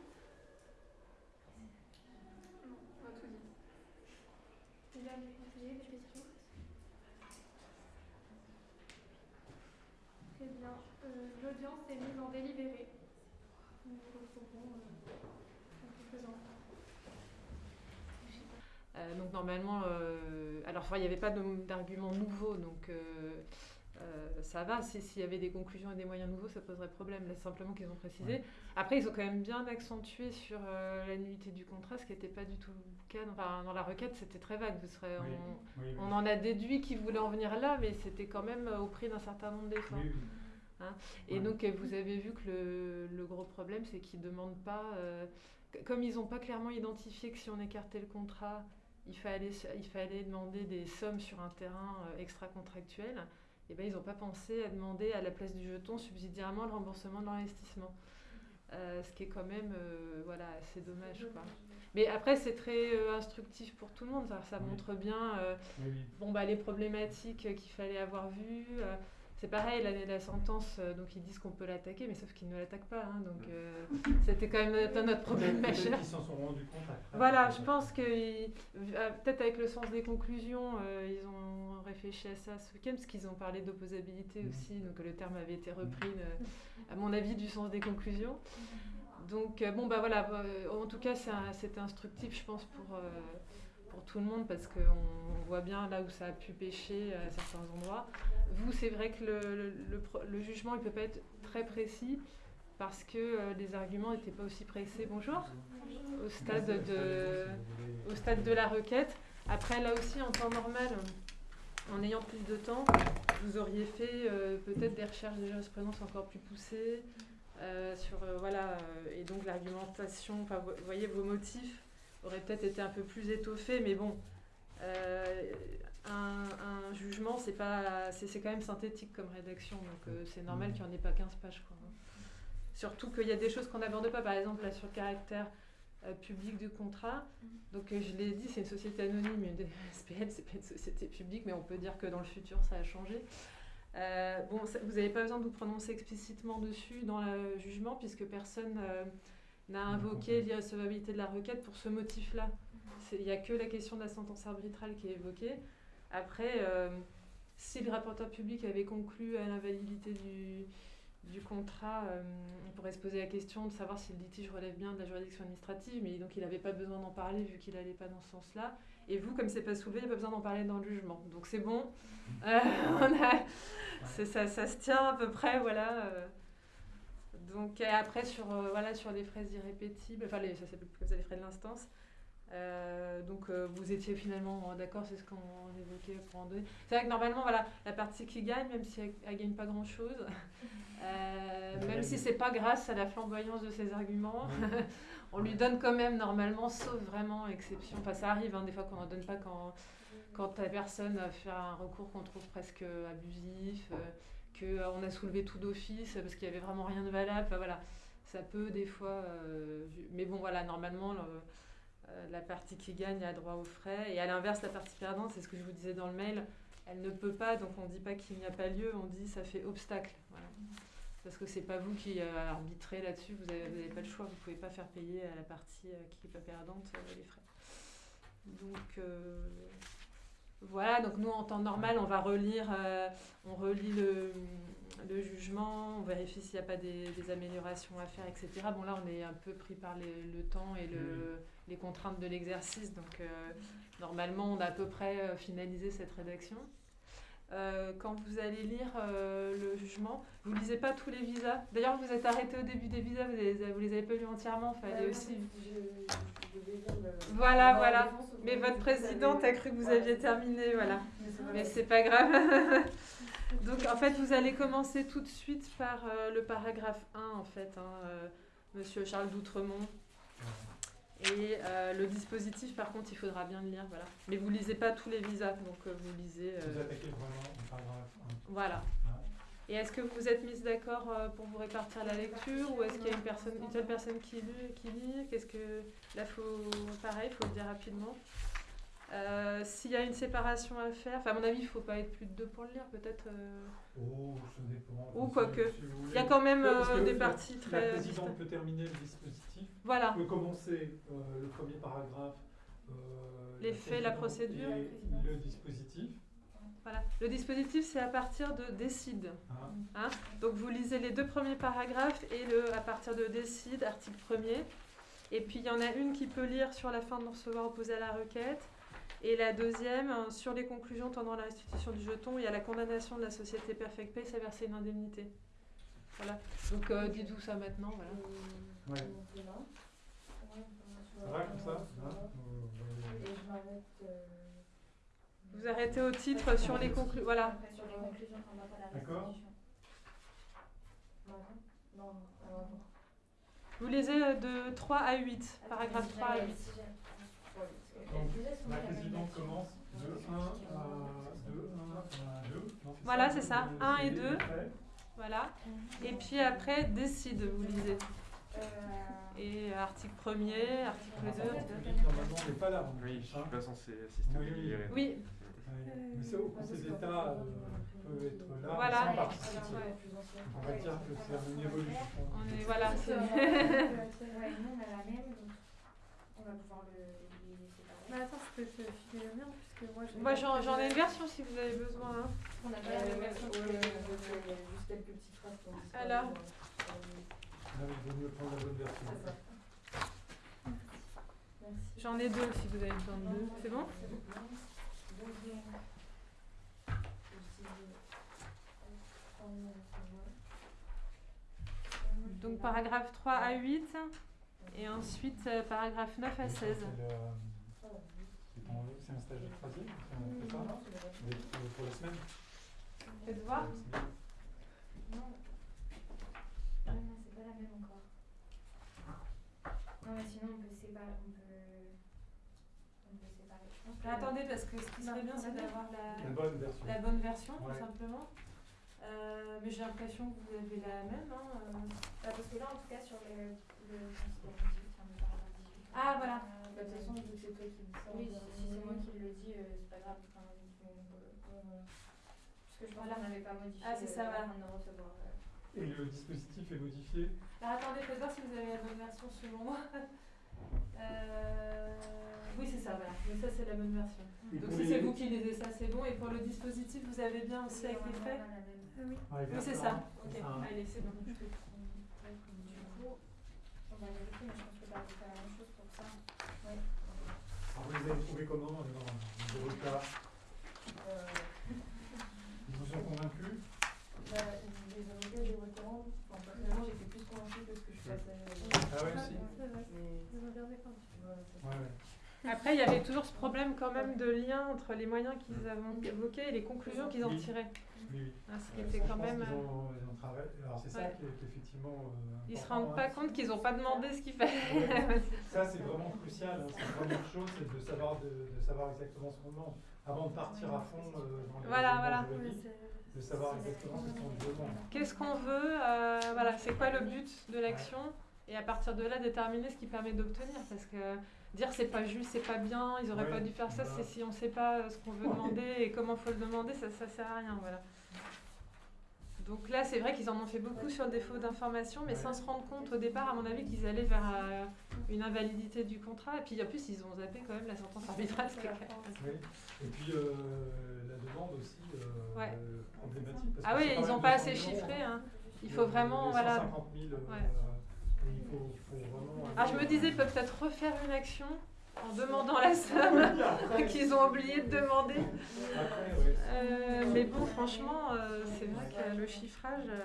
Très bien. Euh, L'audience est mise en délibéré. Nous retrouvons euh, quelques instants. Euh, donc normalement, euh, alors il n'y avait pas d'arguments nouveaux, donc euh, euh, ça va. Si- S'il y avait des conclusions et des moyens nouveaux, ça poserait problème. Là, c'est simplement qu'ils ont précisé. Ouais. Après, ils ont quand même bien accentué sur euh, la nullité du contrat, ce qui n'était pas du tout le cas. Enfin, dans la requête, c'était très vague. Oui, on, oui, oui. on en a déduit qu'ils voulaient en venir là, mais c'était quand même euh, au prix d'un certain nombre d'efforts. Hein. Et Ouais. donc, euh, vous avez vu que le, le gros problème, c'est qu'ils ne demandent pas. euh, comme ils n'ont pas clairement identifié que si on écartait le contrat, il fallait, il fallait demander des sommes sur un terrain euh, extra-contractuel, et ben, ils n'ont pas pensé à demander à la place du jeton subsidiairement le remboursement de l'investissement. Euh, ce qui est quand même euh, voilà, assez dommage. Quoi. Mais après, c'est très euh, instructif pour tout le monde. Ça, ça Oui. montre bien Oui, bon, bah, les problématiques qu'il fallait avoir vues. Euh, c'est pareil, la, la sentence, euh, donc ils disent qu'on peut l'attaquer, mais sauf qu'ils ne l'attaquent pas. hein, donc euh, c'était quand même notre, notre problème Peut-être majeur. qu'ils s'en sont rendus compte après. Voilà, je pense que ils- euh, peut-être avec le sens des conclusions, euh, ils ont réfléchi à ça ce week-end, parce qu'ils ont parlé d'opposabilité Mhm. aussi, donc le terme avait été repris, euh, à mon avis, du sens des conclusions. Donc euh, bon, bah voilà, euh, en tout cas, c'est un- c'était instructif, je pense, pour, euh, pour tout le monde, parce qu'on on voit bien là où ça a pu pêcher à certains endroits. Vous, c'est vrai que le, le- le pro- le jugement, il peut pas être très précis, parce que euh, les arguments n'étaient pas aussi pressés. Bonjour au stade de, au stade de la requête. Après, là aussi, en temps normal, en ayant plus de temps, vous auriez fait euh, peut-être des recherches de jurisprudence encore plus poussées euh, sur voilà et donc l'argumentation. Vous voyez, vos motifs auraient peut-être été un peu plus étoffés, mais bon. euh, un, un jugement, c'est pas, c'est c'est quand même synthétique comme rédaction, donc euh, c'est normal qu'il n'y en ait pas 15 pages. Quoi. Surtout qu'il y a des choses qu'on n'aborde pas, par exemple là sur le caractère euh, public du contrat. Donc euh, je l'ai dit, c'est une société anonyme, une SPL, c'est pas une société publique, mais on peut dire que dans le futur ça a changé. Euh, bon, ça- vous n'avez pas besoin de vous prononcer explicitement dessus dans le jugement, puisque personne euh, n'a invoqué l'irrecevabilité de la requête pour ce motif-là. Il n'y a que la question de la sentence arbitrale qui est évoquée. Après, euh, si le rapporteur public avait conclu à l'invalidité du, du contrat, euh, on pourrait se poser la question de savoir si le litige relève bien de la juridiction administrative, mais donc il n'avait pas besoin d'en parler vu qu'il n'allait pas dans ce sens-là. Et vous, comme c'est pas soulevé, il n'y a pas besoin d'en parler dans le jugement. Donc c'est bon. Euh, on a- c'est- ça, ça se tient à peu près, voilà. Euh. Donc et après sur euh, voilà sur les frais irrépétibles, enfin les, ça s'appelle plus comme ça les frais de l'instance. Euh, donc euh, vous étiez finalement d'accord, c'est ce qu'on évoquait pour en donner. C'est vrai que normalement voilà la partie qui gagne, même si elle, elle gagne pas grand chose, même si c'est pas grâce à la flamboyance de ses arguments, on lui donne quand même normalement, sauf vraiment exception. Enfin ça arrive hein, des fois qu'on en donne pas quand quand la personne fait un recours qu'on trouve presque abusif, euh, qu'on a soulevé tout d'office parce qu'il y avait vraiment rien de valable. Enfin, voilà, ça peut des fois. euh, mais bon, voilà, normalement, le- euh, la partie qui gagne a droit aux frais. Et à l'inverse, la partie perdante, c'est ce que je vous disais dans le mail, elle ne peut pas, donc on ne dit pas qu'il n'y a pas lieu, on dit ça fait obstacle. Parce que c'est pas vous qui euh, arbitrez là-dessus, vous n'avez pas le choix, vous ne pouvez pas faire payer à la partie euh, qui n'est pas perdante euh, les frais. Donc euh, voilà, donc nous en temps normal, on va relire, euh, on relit le, le jugement, on vérifie s'il n'y a pas des, des améliorations à faire, etc. Bon là, on est un peu pris par les- le temps et le, les contraintes de l'exercice, donc euh, normalement, on a à peu près euh, finalisé cette rédaction. Euh, quand vous allez lire euh, le jugement, vous lisez pas tous les visas? D'ailleurs, vous êtes arrêté au début des visas, vous les, vous les avez pas lus entièrement, fallait aussi. Voilà, voilà. Mais votre présidente a cru que vous aviez terminé, voilà. Mais c'est pas grave. Donc en fait, vous allez commencer tout de suite par euh, le paragraphe 1, en fait, hein, euh, Monsieur Charles Doutremont. Et euh, le dispositif, par contre, il faudra bien le lire, voilà. Mais vous lisez pas tous les visas, donc euh, vous lisez. euh, Vous attaquez vraiment au paragraphe un. voilà. Et est-ce que vous vous êtes mis d'accord euh, pour vous répartir la lecture ou est-ce qu'il y a une, personne, une seule personne qui lit, qui lit? Qu'est-ce que là faut pareil, faut le dire rapidement. Euh, S'il y a une séparation à faire, enfin à mon avis, il faut pas être plus de deux pour le lire, peut-être. euh, Oh, ça dépend. Ou quoique. si Il y a quand même, des la- parties très La présidente peut terminer le dispositif. Voilà. peut commencer euh, le premier paragraphe. Les faits, la procédure. et le dispositif. Voilà. Le dispositif, c'est à partir de décide. Ah. Hein? Donc vous lisez les deux premiers paragraphes et le à partir de décide, article 1er. Et puis il y en a une qui peut lire sur la fin de recevoir opposé à la requête. Et la deuxième, euh, sur les conclusions tendant à la restitution du jeton et à la condamnation de la société Perfect Place à verser une indemnité. Voilà. Donc euh, dites-vous ça maintenant. Voilà. Ouais. Ça va comme ça? hein Vous arrêtez au titre sur les conclusions. Voilà. Sur les conclusions tendant à la D'accord. Vous lisez euh, de 3 à 8, paragraphe 3 à 8. Donc, la présidente commence de 1 à 2, 1 à 2. non, Voilà, c'est ça. Le 1 et CD, 2. après. Voilà. Et puis après, décide, vous lisez. Et article 1er, article 2. Normalement, on n'est pas là. Oui, est je ça. suis pas censé assister Oui, oui. Ouais. Mais c'est au Conseil d'État euh, peut être là Voilà. sans participer. On va dire que c'est une évolution. On est, voilà, nous on a la même, donc on va pouvoir le, séparer. Mais attends, je peux te filer le mien, puisque moi j'ai. Moi, j'en j'en ai une version si vous avez besoin. hein. On a pas la même version juste quelques petites phrases pour Alors Là, il vaut mieux prendre la bonne version. J'en ai deux si vous avez besoin de deux. C'est bon Donc paragraphe 3 à 8 et ensuite euh, paragraphe 9 à 16. C'est le- c'est un stage de troisième pour- Pour la semaine Faites voir. Non. Ah non, c'est pas la même encore. Non, mais sinon on peut séparer. On peut, on peut Je que- Attendez, parce que ce qui serait bien, c'est d'avoir la, La bonne version. la bonne version, Ouais. tout simplement. Euh, mais j'ai l'impression que vous avez la même. Hein, euh. Bah, parce que là, en tout cas, sur le. le considérant 18, enfin, le paragraphe 18. Ah, voilà. Euh, bah, de toute façon, vu que c'est toi qui le dis. Oui, si, si c'est moi qui le dis, euh, c'est pas grave. Enfin, Parce que je pense qu'on n'avait pas modifié. Ah, c'est ça, euh, voilà. avant de recevoir. euh. Et le dispositif est modifié? Alors attendez, faites voir si vous avez la bonne version selon moi. Euh, Oui, c'est ça, voilà. Mais ça, c'est la bonne version. Et Donc si les- c'est vous qui lisez ça, c'est bon. Et pour le dispositif, vous avez bien aussi avec les faits Ah oui. Ouais, Oui, c'est ça. Ok, C'est ça, hein. allez, c'est bon. Du coup, on va vérifier, mais je pense que as fait la même chose pour ça. Oui. Alors, vous les avez trouvés comment alors, les avocats Ils vous ont convaincus Bah, les avocats des requérants, enfin, personnellement, j'étais plus convaincue que ce que je passais. Ah ouais, aussi Ouais, ouais. Après, il y avait toujours ce problème quand même de lien entre les moyens qu'ils avaient évoqués et les conclusions qu'ils en tiraient. Oui, oui. Ah, ce qui Euh, était quand même, qu'ils euh, ont- ils ont travaillé. Alors c'est ça Ouais. qui est, qui est effectivement. euh, Ils se rendent pas hein. compte qu'ils n'ont pas demandé ce qu'il fallait. Ouais. Ça, c'est vraiment crucial. hein. C'est la première chose, c'est de savoir, de, de savoir exactement ce qu'on demande. Avant de partir à fond euh, dans les Voilà, voilà. juridiques, de savoir exactement ce qu'on demande. Qu'est-ce qu'on veut euh, Voilà, c'est quoi le but de l'action? Et à partir de là, déterminer ce qui permet d'obtenir. Parce que dire c'est pas juste, c'est pas bien, ils auraient Ouais, pas dû faire ça, bah. c'est si on sait pas euh, ce qu'on veut Ouais. demander et comment faut le demander, ça, ça sert à rien. Voilà. Donc là, c'est vrai qu'ils en ont fait beaucoup sur le défaut d'information, mais Ouais. sans se rendre compte au départ, à mon avis, qu'ils allaient vers euh, une invalidité du contrat. Et puis en plus, ils ont zappé quand même la sentence arbitrale. Oui. Et puis euh, la demande aussi euh, Ouais. problématique. Parce Ah oui, ils n'ont pas 200 assez 000 euros, chiffré. hein. hein. Il faut vraiment, les voilà. 150 000, euh, Ouais. Ah, je me disais, ils peuvent peut-être refaire une action en demandant la somme qu'ils ont oublié de demander. Après, ouais. Euh, mais bon, franchement, euh, c'est vrai que le chiffrage. euh,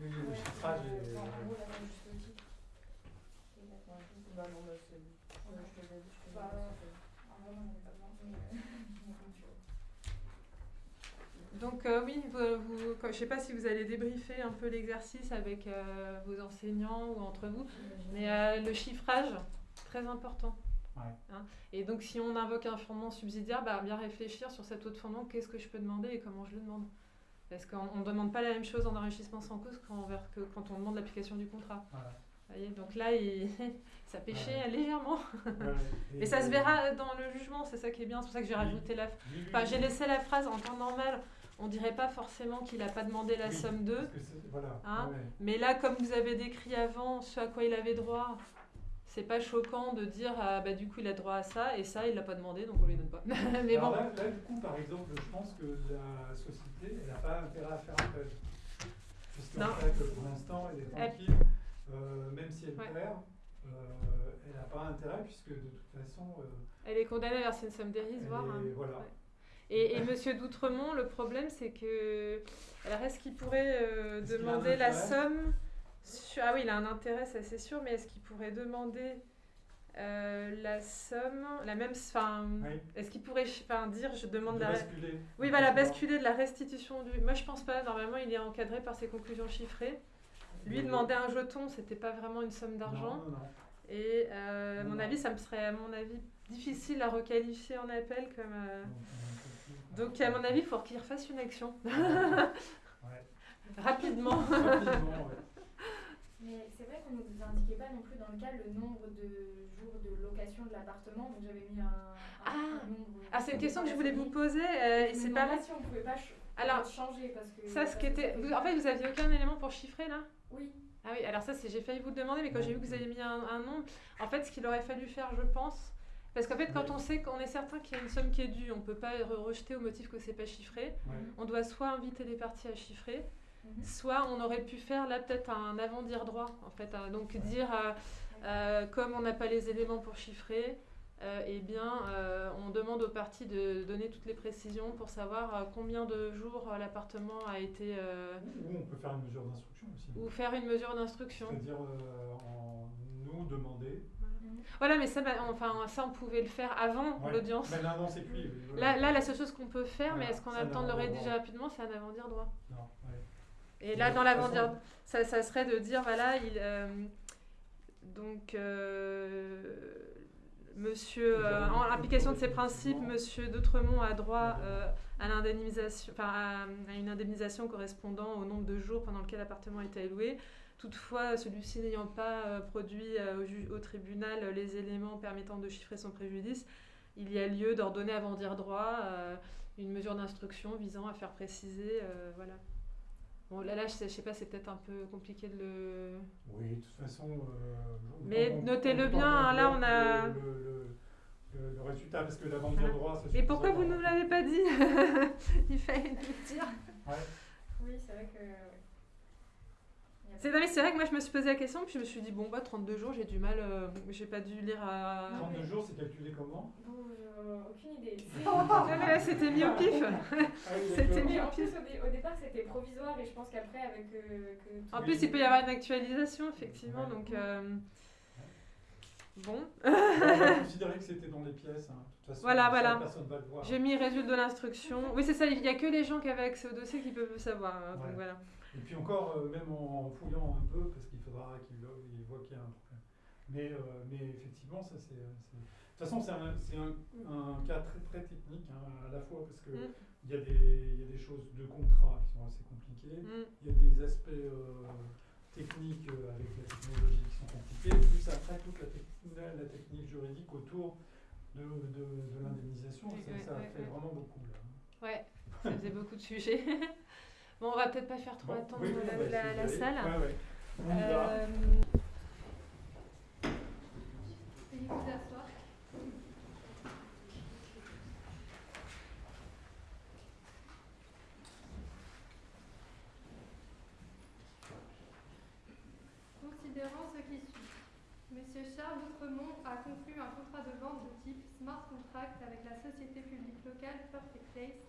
Oui, oui, le chiffrage est. Bah non, bah c'est. Je te l'ai dit, je te l'ai dit. Bah, en vrai, on n'avait pas besoin, mais, euh, comme tu veux. Donc euh, oui, vous, vous- quand- je sais pas si vous allez débriefer un peu l'exercice avec euh, vos enseignants ou entre vous, mais euh, le chiffrage, très important. Ouais. Hein. Et donc si on invoque un fondement subsidiaire, bah, bien réfléchir sur cet autre fondement, qu'est-ce que je peux demander et comment je le demande. Parce qu'on ne demande pas la même chose en enrichissement sans cause qu'en- que quand on demande l'application du contrat. Voilà. Vous voyez, donc là, il... ça pêchait Ouais. légèrement. Ouais, et- Et ça se verra dans le jugement, c'est ça qui est bien. C'est pour ça que j'ai rajouté la. Enfin, j'ai laissé la phrase en temps normal. On dirait pas forcément qu'il n'a pas demandé la Oui, somme 2. parce que c'est- Voilà. Hein ouais. Mais là, comme vous avez décrit avant ce à quoi il avait droit, c'est pas choquant de dire ah, bah, du coup il a droit à ça et ça il l'a pas demandé donc on lui donne pas. Mais Alors bon. là, là, du coup, par exemple, je pense que la société, elle n'a pas intérêt à faire appel. Puisqu'en fait, pour l'instant, elle est Elle- tranquille, euh, même si elle Ouais. perd, euh, elle n'a pas intérêt puisque de toute façon. euh, Elle est condamnée à verser une somme dérisoire. Hein. voilà. Ouais. Et, et Monsieur d'Outremont, le problème, c'est que. Alors, est-ce qu'il pourrait euh, demander la somme sur- Ah oui, il a un intérêt, ça c'est sûr, mais est-ce qu'il pourrait demander euh, la somme, la même. Enfin, Oui. est-ce qu'il pourrait enfin, dire je demande De la. basculer. Oui, voilà, basculer de la restitution du. Moi, je pense pas. Normalement, il est encadré par ses conclusions chiffrées. Lui, demander un jeton, c'était pas vraiment une somme d'argent. Et euh, à mon avis, ça me serait, à mon avis, difficile à requalifier en appel comme. euh, Donc, à mon avis, il faut qu'il refasse une action. Rapidement. Rapidement, ouais. Mais c'est vrai qu'on ne nous indiquait pas non plus dans le cas le nombre de jours de location de l'appartement, donc j'avais mis un, un- un nombre. Ah, c'est une question que je voulais la vous poser. euh, c'est pareil. si on pouvait pas ch- Alors, changer parce que. Ça, ce qui était. vous- en fait, vous aviez aucun élément pour chiffrer là? Oui. Ah oui, alors ça, c'est j'ai failli vous le demander, mais quand j'ai vu que vous avez mis un, un nombre, en fait, ce qu'il aurait fallu faire, je pense, parce qu'en fait, quand on sait qu'on est certain qu'il y a une somme qui est due, on peut pas re- rejeter au motif que c'est pas chiffré. Ouais. On doit soit inviter les parties à chiffrer, Mhm. soit on aurait pu faire là peut-être un avant-dire droit, en fait, hein. donc dire euh, euh, comme on n'a pas les éléments pour chiffrer. euh, eh bien, euh, on demande aux parties de donner toutes les précisions pour savoir euh, combien de jours euh, l'appartement a été. euh, Ou on peut faire une mesure d'instruction aussi. ou faire une mesure d'instruction. C'est-à-dire euh, en nous demander. Voilà, mais ça, bah, enfin, ça, on pouvait le faire avant Ouais. l'audience. Là, non, c'est plus. voilà. Là, là, la seule chose qu'on peut faire, mais est-ce qu'on a le temps de le rédiger rapidement, c'est un avant-dire droit. Non, ouais. Et là, dans l'avant-dire, ça, ça serait de dire, voilà, il, euh, donc, euh, monsieur, euh, en application de ces principes, monsieur d'Outremont a droit à l'indemnisation, à, à une indemnisation correspondant au nombre de jours pendant lequel l'appartement a été alloué. Toutefois, celui-ci n'ayant pas euh, produit euh, au, ju- au tribunal euh, les éléments permettant de chiffrer son préjudice, il y a lieu d'ordonner avant dire droit euh, une mesure d'instruction visant à faire préciser, euh, voilà. Bon, là, là je, sais, je sais pas, c'est peut-être un peu compliqué de le... Oui, de toute façon. euh, on- Mais on- notez-le bien, hein, là, on a- Le, le- le- le résultat, parce que l'avant-dire droit, c'est Et pourquoi vous ne nous l'avez pas dit? Il fallait nous le dire. Ouais. Oui, c'est vrai que. C'est vrai que moi je me suis posé la question, puis je me suis dit, bon, bah 32 jours, j'ai du mal, euh, j'ai pas dû lire à. 32 jours, c'est calculé comment? Bon, euh, aucune idée. Non, mais là, c'était mis au pif. C'était mis au en pif. au, dé- au départ, c'était provisoire et je pense qu'après, avec. euh, que En plus, il peut y avoir une actualisation, effectivement, donc. euh, Bon. On va considérer que c'était dans les pièces. hein. De toute façon, Voilà, voilà. personne va le voir. J'ai mis résultat de l'instruction. Oui, c'est ça, il n'y a que les gens qui avaient accès au dossier qui peuvent le savoir. hein, donc Ouais. voilà. Et puis encore, euh, même en un peu, parce qu'il faudra qu'il vo- il voit qu'il y a un problème. Mais, euh, mais effectivement, ça c'est. c'est- De toute façon, c'est un, un, un cas très, très technique hein, à la fois, parce qu'il Mm. il y, a des- il y a des choses de contrat qui sont assez compliquées, Mm. il y a des aspects euh, techniques euh, avec la technologie qui sont compliqués, plus après toute la, tec- la- technique juridique autour de, de, de l'indemnisation. Ça, fait vraiment beaucoup là. Ouais, ça faisait beaucoup de sujets. bon, on va peut-être pas faire trop attendre la, salle. Ouais, ouais. Considérant ce qui suit. Monsieur Charles Outremont a conclu un contrat de vente de type Smart Contract avec la société publique locale Perfect Place,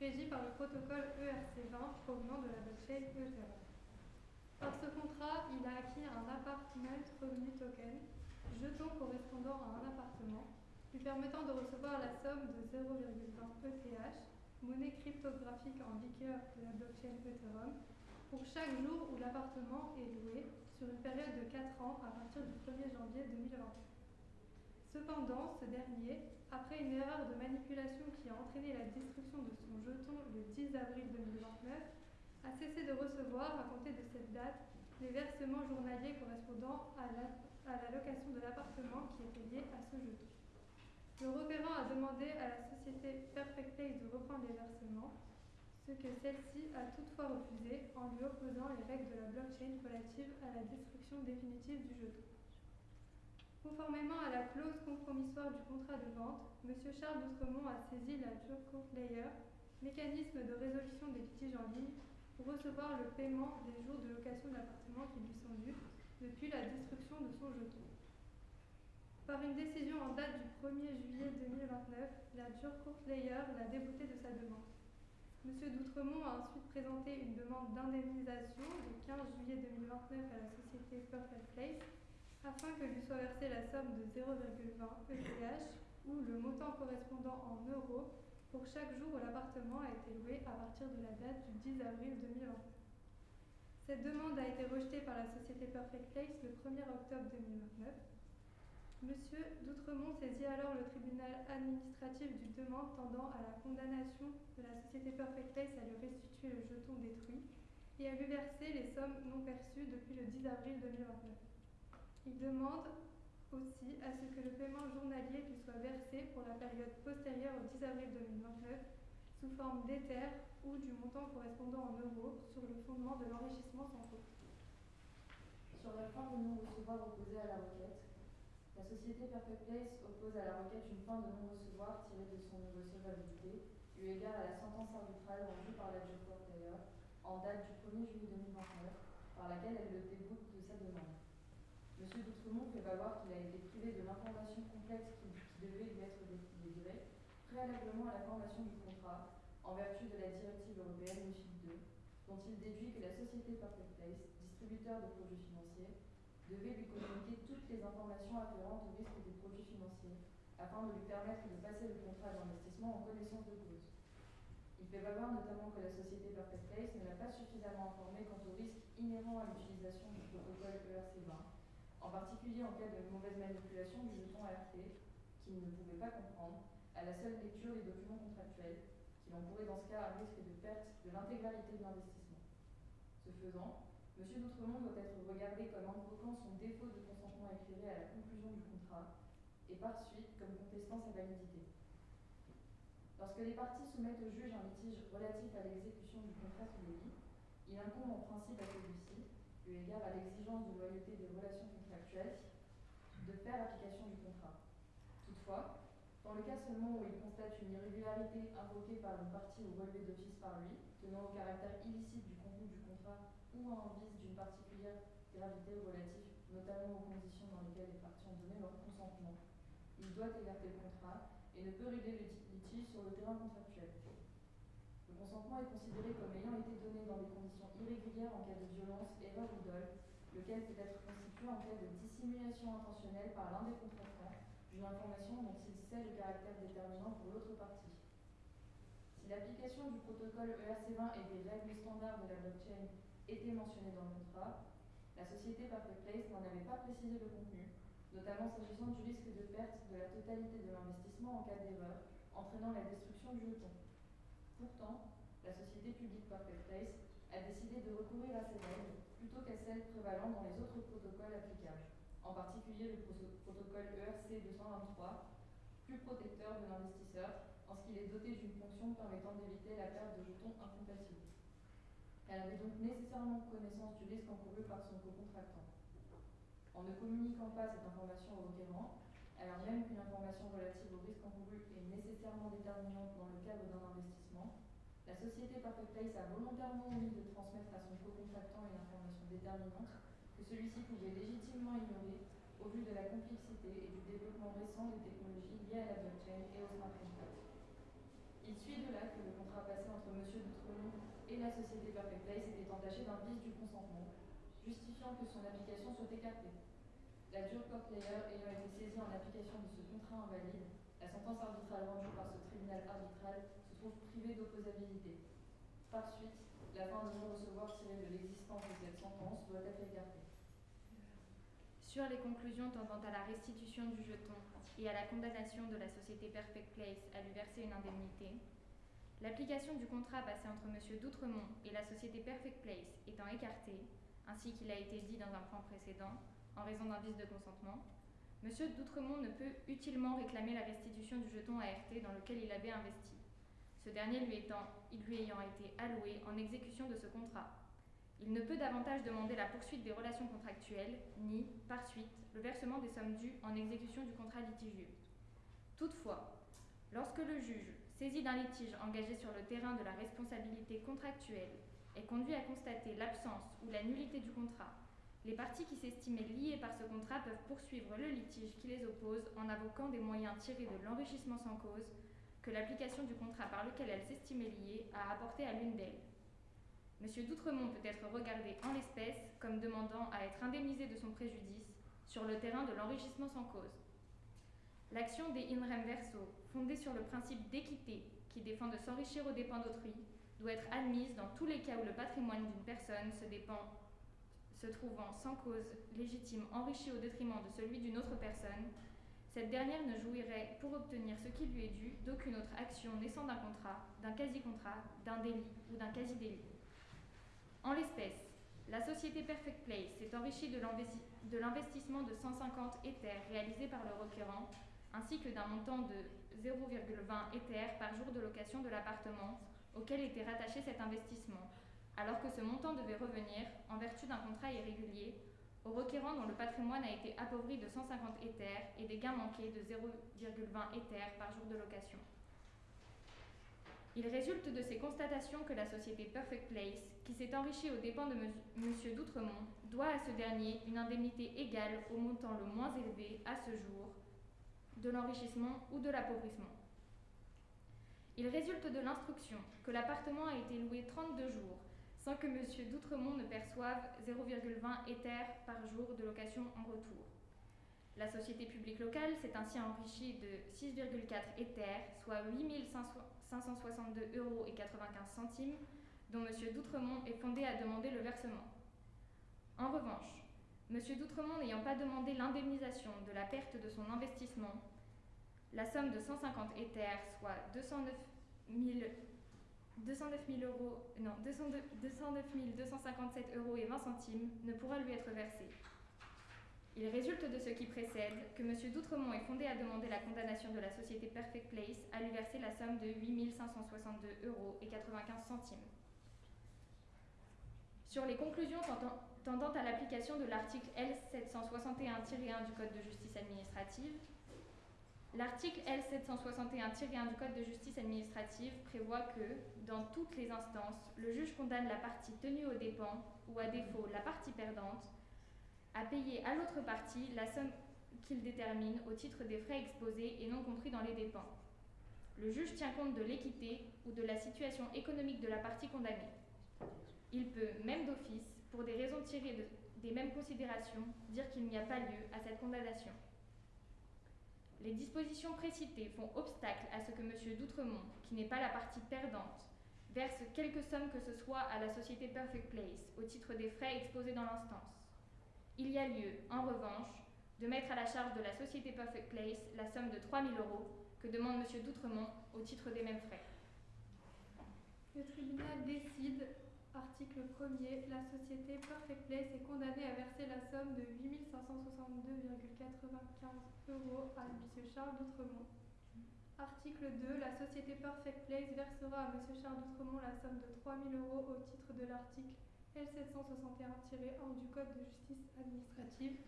régie par le protocole ERC20 provenant de la blockchain Ethereum. Par ce contrat, il a acquis un Apartment Revenue Token, jeton correspondant à un appartement, lui permettant de recevoir la somme de 0,20 ETH, monnaie cryptographique en vigueur de la blockchain Ethereum, pour chaque jour où l'appartement est loué sur une période de 4 ans à partir du 1er janvier 2021. Cependant, ce dernier, après une erreur de manipulation qui a entraîné la destruction de son jeton le 10 avril 2029, a cessé de recevoir, à compter de cette date, les versements journaliers correspondant à la, location de l'appartement qui était lié à ce jeton. Le requérant a demandé à la société Perfect Place de reprendre les versements, ce que celle-ci a toutefois refusé en lui opposant les règles de la blockchain relatives à la destruction définitive du jeton. Conformément à la clause compromissoire du contrat de vente, M. Charles Doutremont a saisi la Jurco Layer, mécanisme de résolution des litiges en ligne, pour recevoir le paiement des jours de location de qui lui sont dus depuis la destruction de son jeton. Par une décision en date du 1er juillet 2029, la Dure Court Layer l'a débouté de sa demande. Monsieur D'Outremont a ensuite présenté une demande d'indemnisation le 15 juillet 2029 à la société Perfect Place afin que lui soit versée la somme de 0,20 ETH ou le montant correspondant en euros pour chaque jour où l'appartement a été loué à partir de la date du 10 avril 2029. Cette demande a été rejetée par la société Perfect Place le 1er octobre 2029. Monsieur D'Outremont saisit alors le tribunal administratif du demande tendant à la condamnation de la société Perfect Place à lui restituer le jeton détruit et à lui verser les sommes non perçues depuis le 10 avril 2029. Il demande aussi à ce que le paiement journalier lui soit versé pour la période postérieure au 10 avril 2029 sous forme d'éther ou du montant correspondant en euros sur le fondement de l'enrichissement sans faute. Sur la fin de non-recevoir opposée à la requête, la société Perfect Place oppose à la requête une fin de non-recevoir tirée de son irrecevabilité, eu égard à la sentence arbitrale rendue par la Court d'ailleurs, en date du 1er juillet 2029, par laquelle elle le déboute de sa demande. Monsieur Doutremont fait valoir qu'il a été privé de l'information complète qui, devait lui être délivrée préalablement à la formation du contrat, en vertu de la directive européenne MIFID 2, dont il déduit que la société Perfect Place, distributeur de produits financiers, devait lui communiquer toutes les informations afférentes au risque des produits financiers, afin de lui permettre de passer le contrat d'investissement en connaissance de cause. Il fait valoir notamment que la société Perfect Place ne l'a pas suffisamment informé quant au risque inhérent à l'utilisation du protocole E ERC20, en particulier en cas de mauvaise manipulation du jeton ART, qu'il ne pouvait pas comprendre, à la seule lecture des documents contractuels, qu'il encourrait dans ce cas un risque de perte de l'intégralité de l'investissement. Ce faisant, M. D'Outremont doit être regardé comme invoquant son défaut de consentement éclairé à la conclusion du contrat et par suite comme contestant sa validité. Lorsque les parties soumettent au juge un litige relatif à l'exécution du contrat sous débit, il incombe en principe à celui-ci, égard à l'exigence de loyauté des relations contractuelles, de faire application du contrat. Toutefois, dans le cas seulement où il constate une irrégularité invoquée par une partie ou relevée d'office par lui, tenant au caractère illicite du contenu du contrat ou à un vice d'une particulière gravité relatif notamment aux conditions dans lesquelles les parties ont donné leur consentement, il doit écarter le contrat et ne peut régler le litige sur le terrain contractuel. Consentement est considéré comme ayant été donné dans des conditions irrégulières en cas de violence, erreur ou dol, lequel peut être constitué en cas de dissimulation intentionnelle par l'un des contractants d'une information dont il sait le caractère déterminant pour l'autre partie. Si l'application du protocole E ERC20 et des règles standards de la blockchain était mentionnée dans le contrat, la société Perfect Place n'en avait pas précisé le contenu, notamment s'agissant du risque de perte de la totalité de l'investissement en cas d'erreur, entraînant la destruction du jeton. Pourtant, la société publique Perfect Place a décidé de recourir à ces règles plutôt qu'à celles prévalant dans les autres protocoles applicables, en particulier le pro- protocole ERC 223, plus protecteur de l'investisseur en ce qu'il est doté d'une fonction permettant d'éviter la perte de jetons incompatibles. Elle avait donc nécessairement connaissance du risque encouru par son co-contractant. En ne communiquant pas cette information au requérant, alors même qu'une information relative au risque encouru est nécessairement déterminante dans le cadre d'un investissement, la société Perfect Place a volontairement omis de transmettre à son co-contractant une information déterminante que celui-ci pouvait légitimement ignorer au vu de la complexité et du développement récent des technologies liées à la blockchain et au smart contract. Il suit de là que le contrat passé entre M. Doutremont et la société Perfect Place était entaché d'un vice du consentement, justifiant que son application soit écartée. La dure player ayant été saisie en application de ce contrat invalide, la sentence arbitrale rendue par ce tribunal arbitral se trouve privée d'opposabilité. Par suite, la fin de non-recevoir tirée de l'existence de cette sentence doit être écartée. Sur les conclusions tendant à la restitution du jeton et à la condamnation de la société Perfect Place à lui verser une indemnité, l'application du contrat passé entre M. D'Outremont et la société Perfect Place étant écartée, ainsi qu'il a été dit dans un point précédent, en raison d'un vice de consentement, M. D'Outremont ne peut utilement réclamer la restitution du jeton ART dans lequel il avait investi, ce dernier lui, lui ayant été alloué en exécution de ce contrat. Il ne peut davantage demander la poursuite des relations contractuelles, ni, par suite, le versement des sommes dues en exécution du contrat litigieux. Toutefois, lorsque le juge, saisi d'un litige engagé sur le terrain de la responsabilité contractuelle, est conduit à constater l'absence ou la nullité du contrat, Les parties qui s'estimaient liées par ce contrat peuvent poursuivre le litige qui les oppose en invoquant des moyens tirés de l'enrichissement sans cause que l'application du contrat par lequel elles s'estimaient liées a apporté à l'une d'elles. Monsieur d'Outremont peut être regardé en l'espèce comme demandant à être indemnisé de son préjudice sur le terrain de l'enrichissement sans cause. L'action des in rem verso, fondée sur le principe d'équité qui défend de s'enrichir aux dépens d'autrui, doit être admise dans tous les cas où le patrimoine d'une personne se dépend se trouvant sans cause légitime enrichi au détriment de celui d'une autre personne, cette dernière ne jouirait, pour obtenir ce qui lui est dû, d'aucune autre action naissant d'un contrat, d'un quasi-contrat, d'un délit ou d'un quasi-délit. En l'espèce, la société Perfect Place s'est enrichie de l'investissement de 150 éthers réalisé par le requérant, ainsi que d'un montant de 0,20 éthers par jour de location de l'appartement auquel était rattaché cet investissement, alors que ce montant devait revenir, en vertu d'un contrat irrégulier, au requérant dont le patrimoine a été appauvri de 150 éthers et des gains manqués de 0,20 éthers par jour de location. Il résulte de ces constatations que la société Perfect Place, qui s'est enrichie aux dépens de M. d'Outremont, doit à ce dernier une indemnité égale au montant le moins élevé à ce jour de l'enrichissement ou de l'appauvrissement. Il résulte de l'instruction que l'appartement a été loué 32 jours sans que M. d'Outremont ne perçoive 0,20 éthers par jour de location en retour. La société publique locale s'est ainsi enrichie de 6,4 éthers, soit 8 562 euros et 95 centimes, dont M. d'Outremont est fondé à demander le versement. En revanche, M. d'Outremont n'ayant pas demandé l'indemnisation de la perte de son investissement, la somme de 150 éthers, soit 209 000 209 000 euros, non, 209 257 euros et 20 centimes ne pourra lui être versé. Il résulte de ce qui précède que M. d'Outremont est fondé à demander la condamnation de la société Perfect Place à lui verser la somme de 8 562 euros et 95 centimes. Sur les conclusions tendant à l'application de l'article L761-1 du Code de justice administrative, L'article L761-1 du Code de justice administrative prévoit que, dans toutes les instances, le juge condamne la partie tenue aux dépens, ou à défaut la partie perdante, à payer à l'autre partie la somme qu'il détermine au titre des frais exposés et non compris dans les dépens. Le juge tient compte de l'équité ou de la situation économique de la partie condamnée. Il peut, même d'office, pour des raisons tirées de, des mêmes considérations, dire qu'il n'y a pas lieu à cette condamnation. Les dispositions précitées font obstacle à ce que M. d'Outremont, qui n'est pas la partie perdante, verse quelque somme que ce soit à la société Perfect Place au titre des frais exposés dans l'instance. Il y a lieu, en revanche, de mettre à la charge de la société Perfect Place la somme de 3 000 euros que demande M. d'Outremont au titre des mêmes frais. Le tribunal décide Article 1er. La société Perfect Place est condamnée à verser la somme de 8 562,95 euros à M. Charles d'Outremont. Article 2. La société Perfect Place versera à M. Charles d'Outremont la somme de 3 000 euros au titre de l'article L761-1 du Code de justice administrative.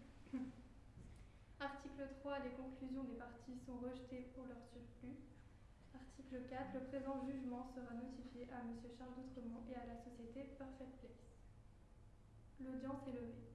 Article 3. Les conclusions des parties sont rejetées pour leur surplus. Article 4. Le présent jugement sera notifié à M. Charles d'Outremont et à la société Perfect Place. L'audience est levée.